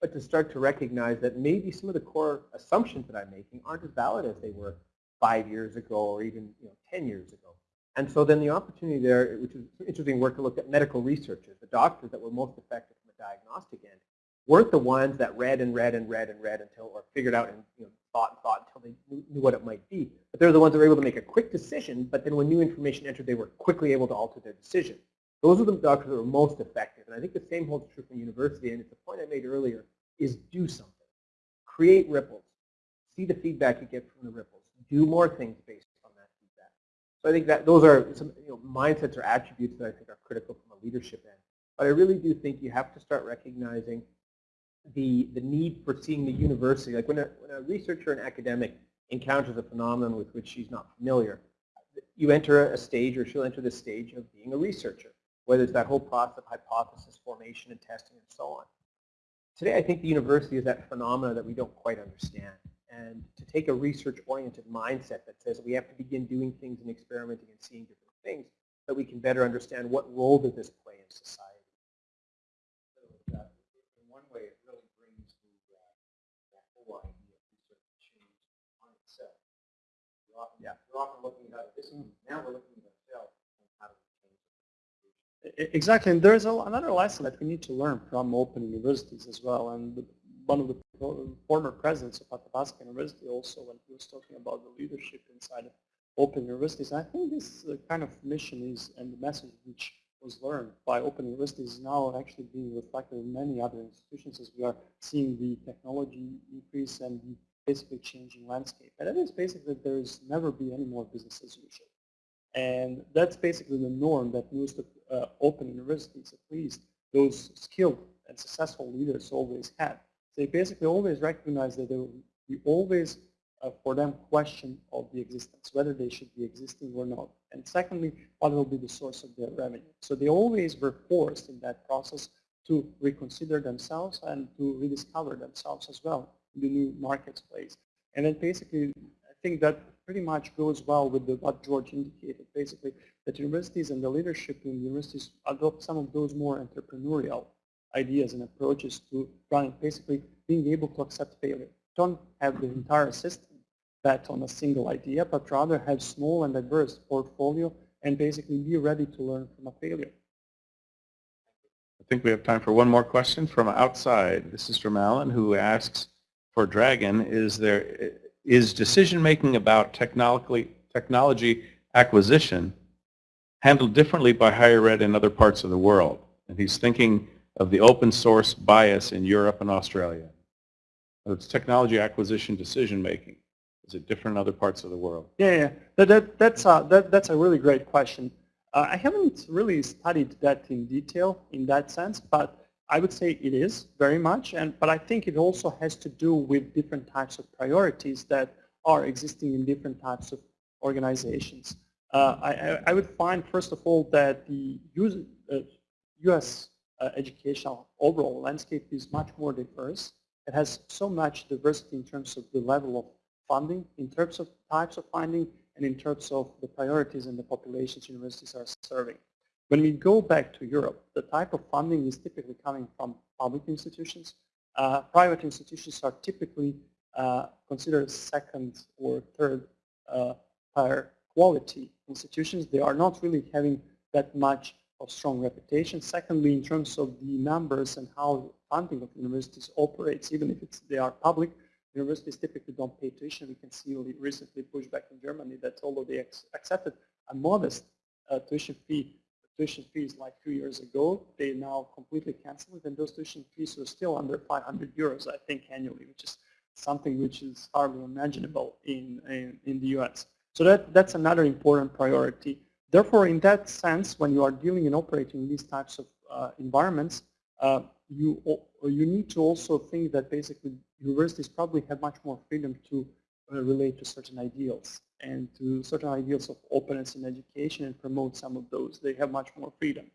But to start to recognize that maybe some of the core assumptions that I'm making aren't as valid as they were five years ago or even you know, 10 years ago. And so then the opportunity there, which is interesting work to look at medical researchers, the doctors that were most effective from a diagnostic end, weren't the ones that read and read and read and read until, or figured out and you know, thought and thought until they knew what it might be. But they're the ones that were able to make a quick decision, but then when new information entered, they were quickly able to alter their decision. Those are the doctors that were most effective. And I think the same holds true for university, and it's a point I made earlier, is do something. Create ripples. See the feedback you get from the ripples do more things based on that feedback. So I think that those are some you know, mindsets or attributes that I think are critical from a leadership end. But I really do think you have to start recognizing the, the need for seeing the university. Like when a, when a researcher and academic encounters a phenomenon with which she's not familiar, you enter a stage or she'll enter the stage of being a researcher, whether it's that whole process of hypothesis formation and testing and so on. Today I think the university is that phenomena that we don't quite understand and to take a research-oriented mindset that says we have to begin doing things and experimenting and seeing different things that we can better understand what role does this play in society. So, uh, in one way, it really brings the, uh, that whole idea of research change on itself. Often, yeah. we're often looking at this, now we're looking at ourselves and how do we change it. Exactly, and there's another lesson that we need to learn from open universities as well. And one of the former presidents of Athabasca University also when he was talking about the leadership inside of open universities. I think this uh, kind of mission is and the message which was learned by open universities is now actually being reflected in many other institutions as we are seeing the technology increase and the basically changing landscape. And that is basically there's never be any more business as usual. And that's basically the norm that most uh, open universities, at least those skilled and successful leaders always had. They basically always recognize that there will be always uh, for them question of the existence, whether they should be existing or not. And secondly, what will be the source of their revenue. So they always were forced in that process to reconsider themselves and to rediscover themselves as well in the new marketplace. And then basically, I think that pretty much goes well with the, what George indicated, basically, that universities and the leadership in universities adopt some of those more entrepreneurial ideas and approaches to running, basically being able to accept failure. Don't have the entire system bet on a single idea, but rather have small and diverse portfolio and basically be ready to learn from a failure. I think we have time for one more question from outside. This is from Alan, who asks, for Dragan, is there is decision-making about technology acquisition handled differently by higher ed in other parts of the world? And he's thinking of the open source bias in Europe and Australia. It's technology acquisition decision-making. Is it different in other parts of the world? Yeah, yeah. That, that, that's, a, that, that's a really great question. Uh, I haven't really studied that in detail in that sense, but I would say it is very much, and but I think it also has to do with different types of priorities that are existing in different types of organizations. Uh, I, I, would find, first of all, that the US, uh, US uh, educational overall landscape is much more diverse. It has so much diversity in terms of the level of funding, in terms of types of funding, and in terms of the priorities and the populations universities are serving. When we go back to Europe, the type of funding is typically coming from public institutions. Uh, private institutions are typically uh, considered second or third uh, higher quality institutions. They are not really having that much of strong reputation. Secondly, in terms of the numbers and how funding of universities operates, even if it's, they are public, universities typically don't pay tuition. We can see recently pushback in Germany that although they accepted a modest uh, tuition fee, tuition fees like two years ago, they now completely canceled it, and those tuition fees are still under 500 euros, I think, annually, which is something which is hardly imaginable in, in, in the US. So that, that's another important priority. Therefore, in that sense, when you are dealing and operating in these types of uh, environments, uh, you, you need to also think that basically universities probably have much more freedom to uh, relate to certain ideals and to certain ideals of openness in education and promote some of those. They have much more freedom.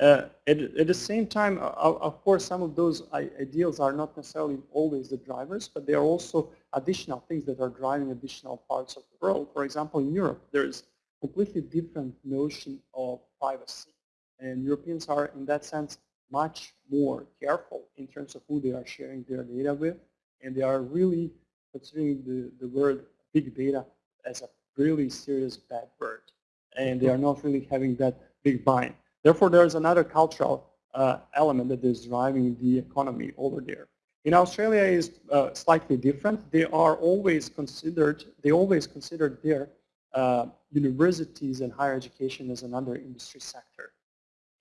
Uh, at, at, the same time, uh, of course, some of those ideals are not necessarily always the drivers, but they are also additional things that are driving additional parts of the world. For example, in Europe, there is completely different notion of privacy. And Europeans are, in that sense, much more careful in terms of who they are sharing their data with. And they are really considering the, the word big data as a really serious bad word. And they are not really having that big buy-in. Therefore, there's another cultural uh, element that is driving the economy over there. In Australia is uh, slightly different. They are always considered, they always considered their uh, universities and higher education as another industry sector.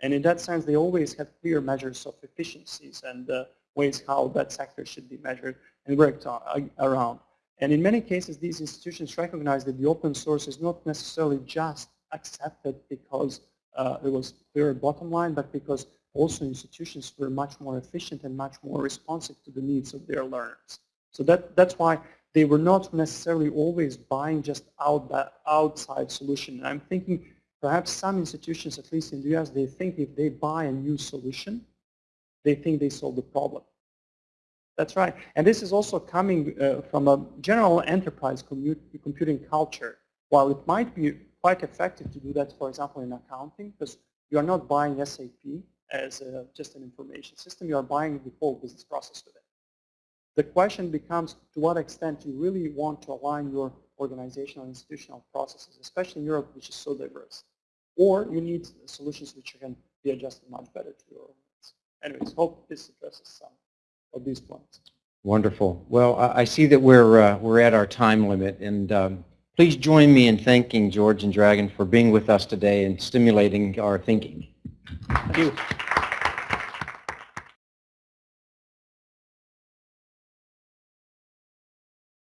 And in that sense, they always have clear measures of efficiencies and uh, ways how that sector should be measured and worked on, uh, around. And in many cases, these institutions recognize that the open source is not necessarily just accepted because uh, there was clear bottom line, but because also institutions were much more efficient and much more responsive to the needs of their learners. So that, that's why they were not necessarily always buying just out that outside solution. And I'm thinking perhaps some institutions, at least in the US, they think if they buy a new solution, they think they solve the problem. That's right. And this is also coming uh, from a general enterprise computing culture. While it might be quite effective to do that, for example, in accounting, because you are not buying SAP as a, just an information system, you are buying the whole business process with it. The question becomes to what extent you really want to align your organizational institutional processes, especially in Europe, which is so diverse. Or you need solutions which can be adjusted much better to your needs. Anyways, hope this addresses some of these points. Wonderful. Well, I see that we're, uh, we're at our time limit, and um, please join me in thanking George and Dragan for being with us today and stimulating our thinking. Thank you.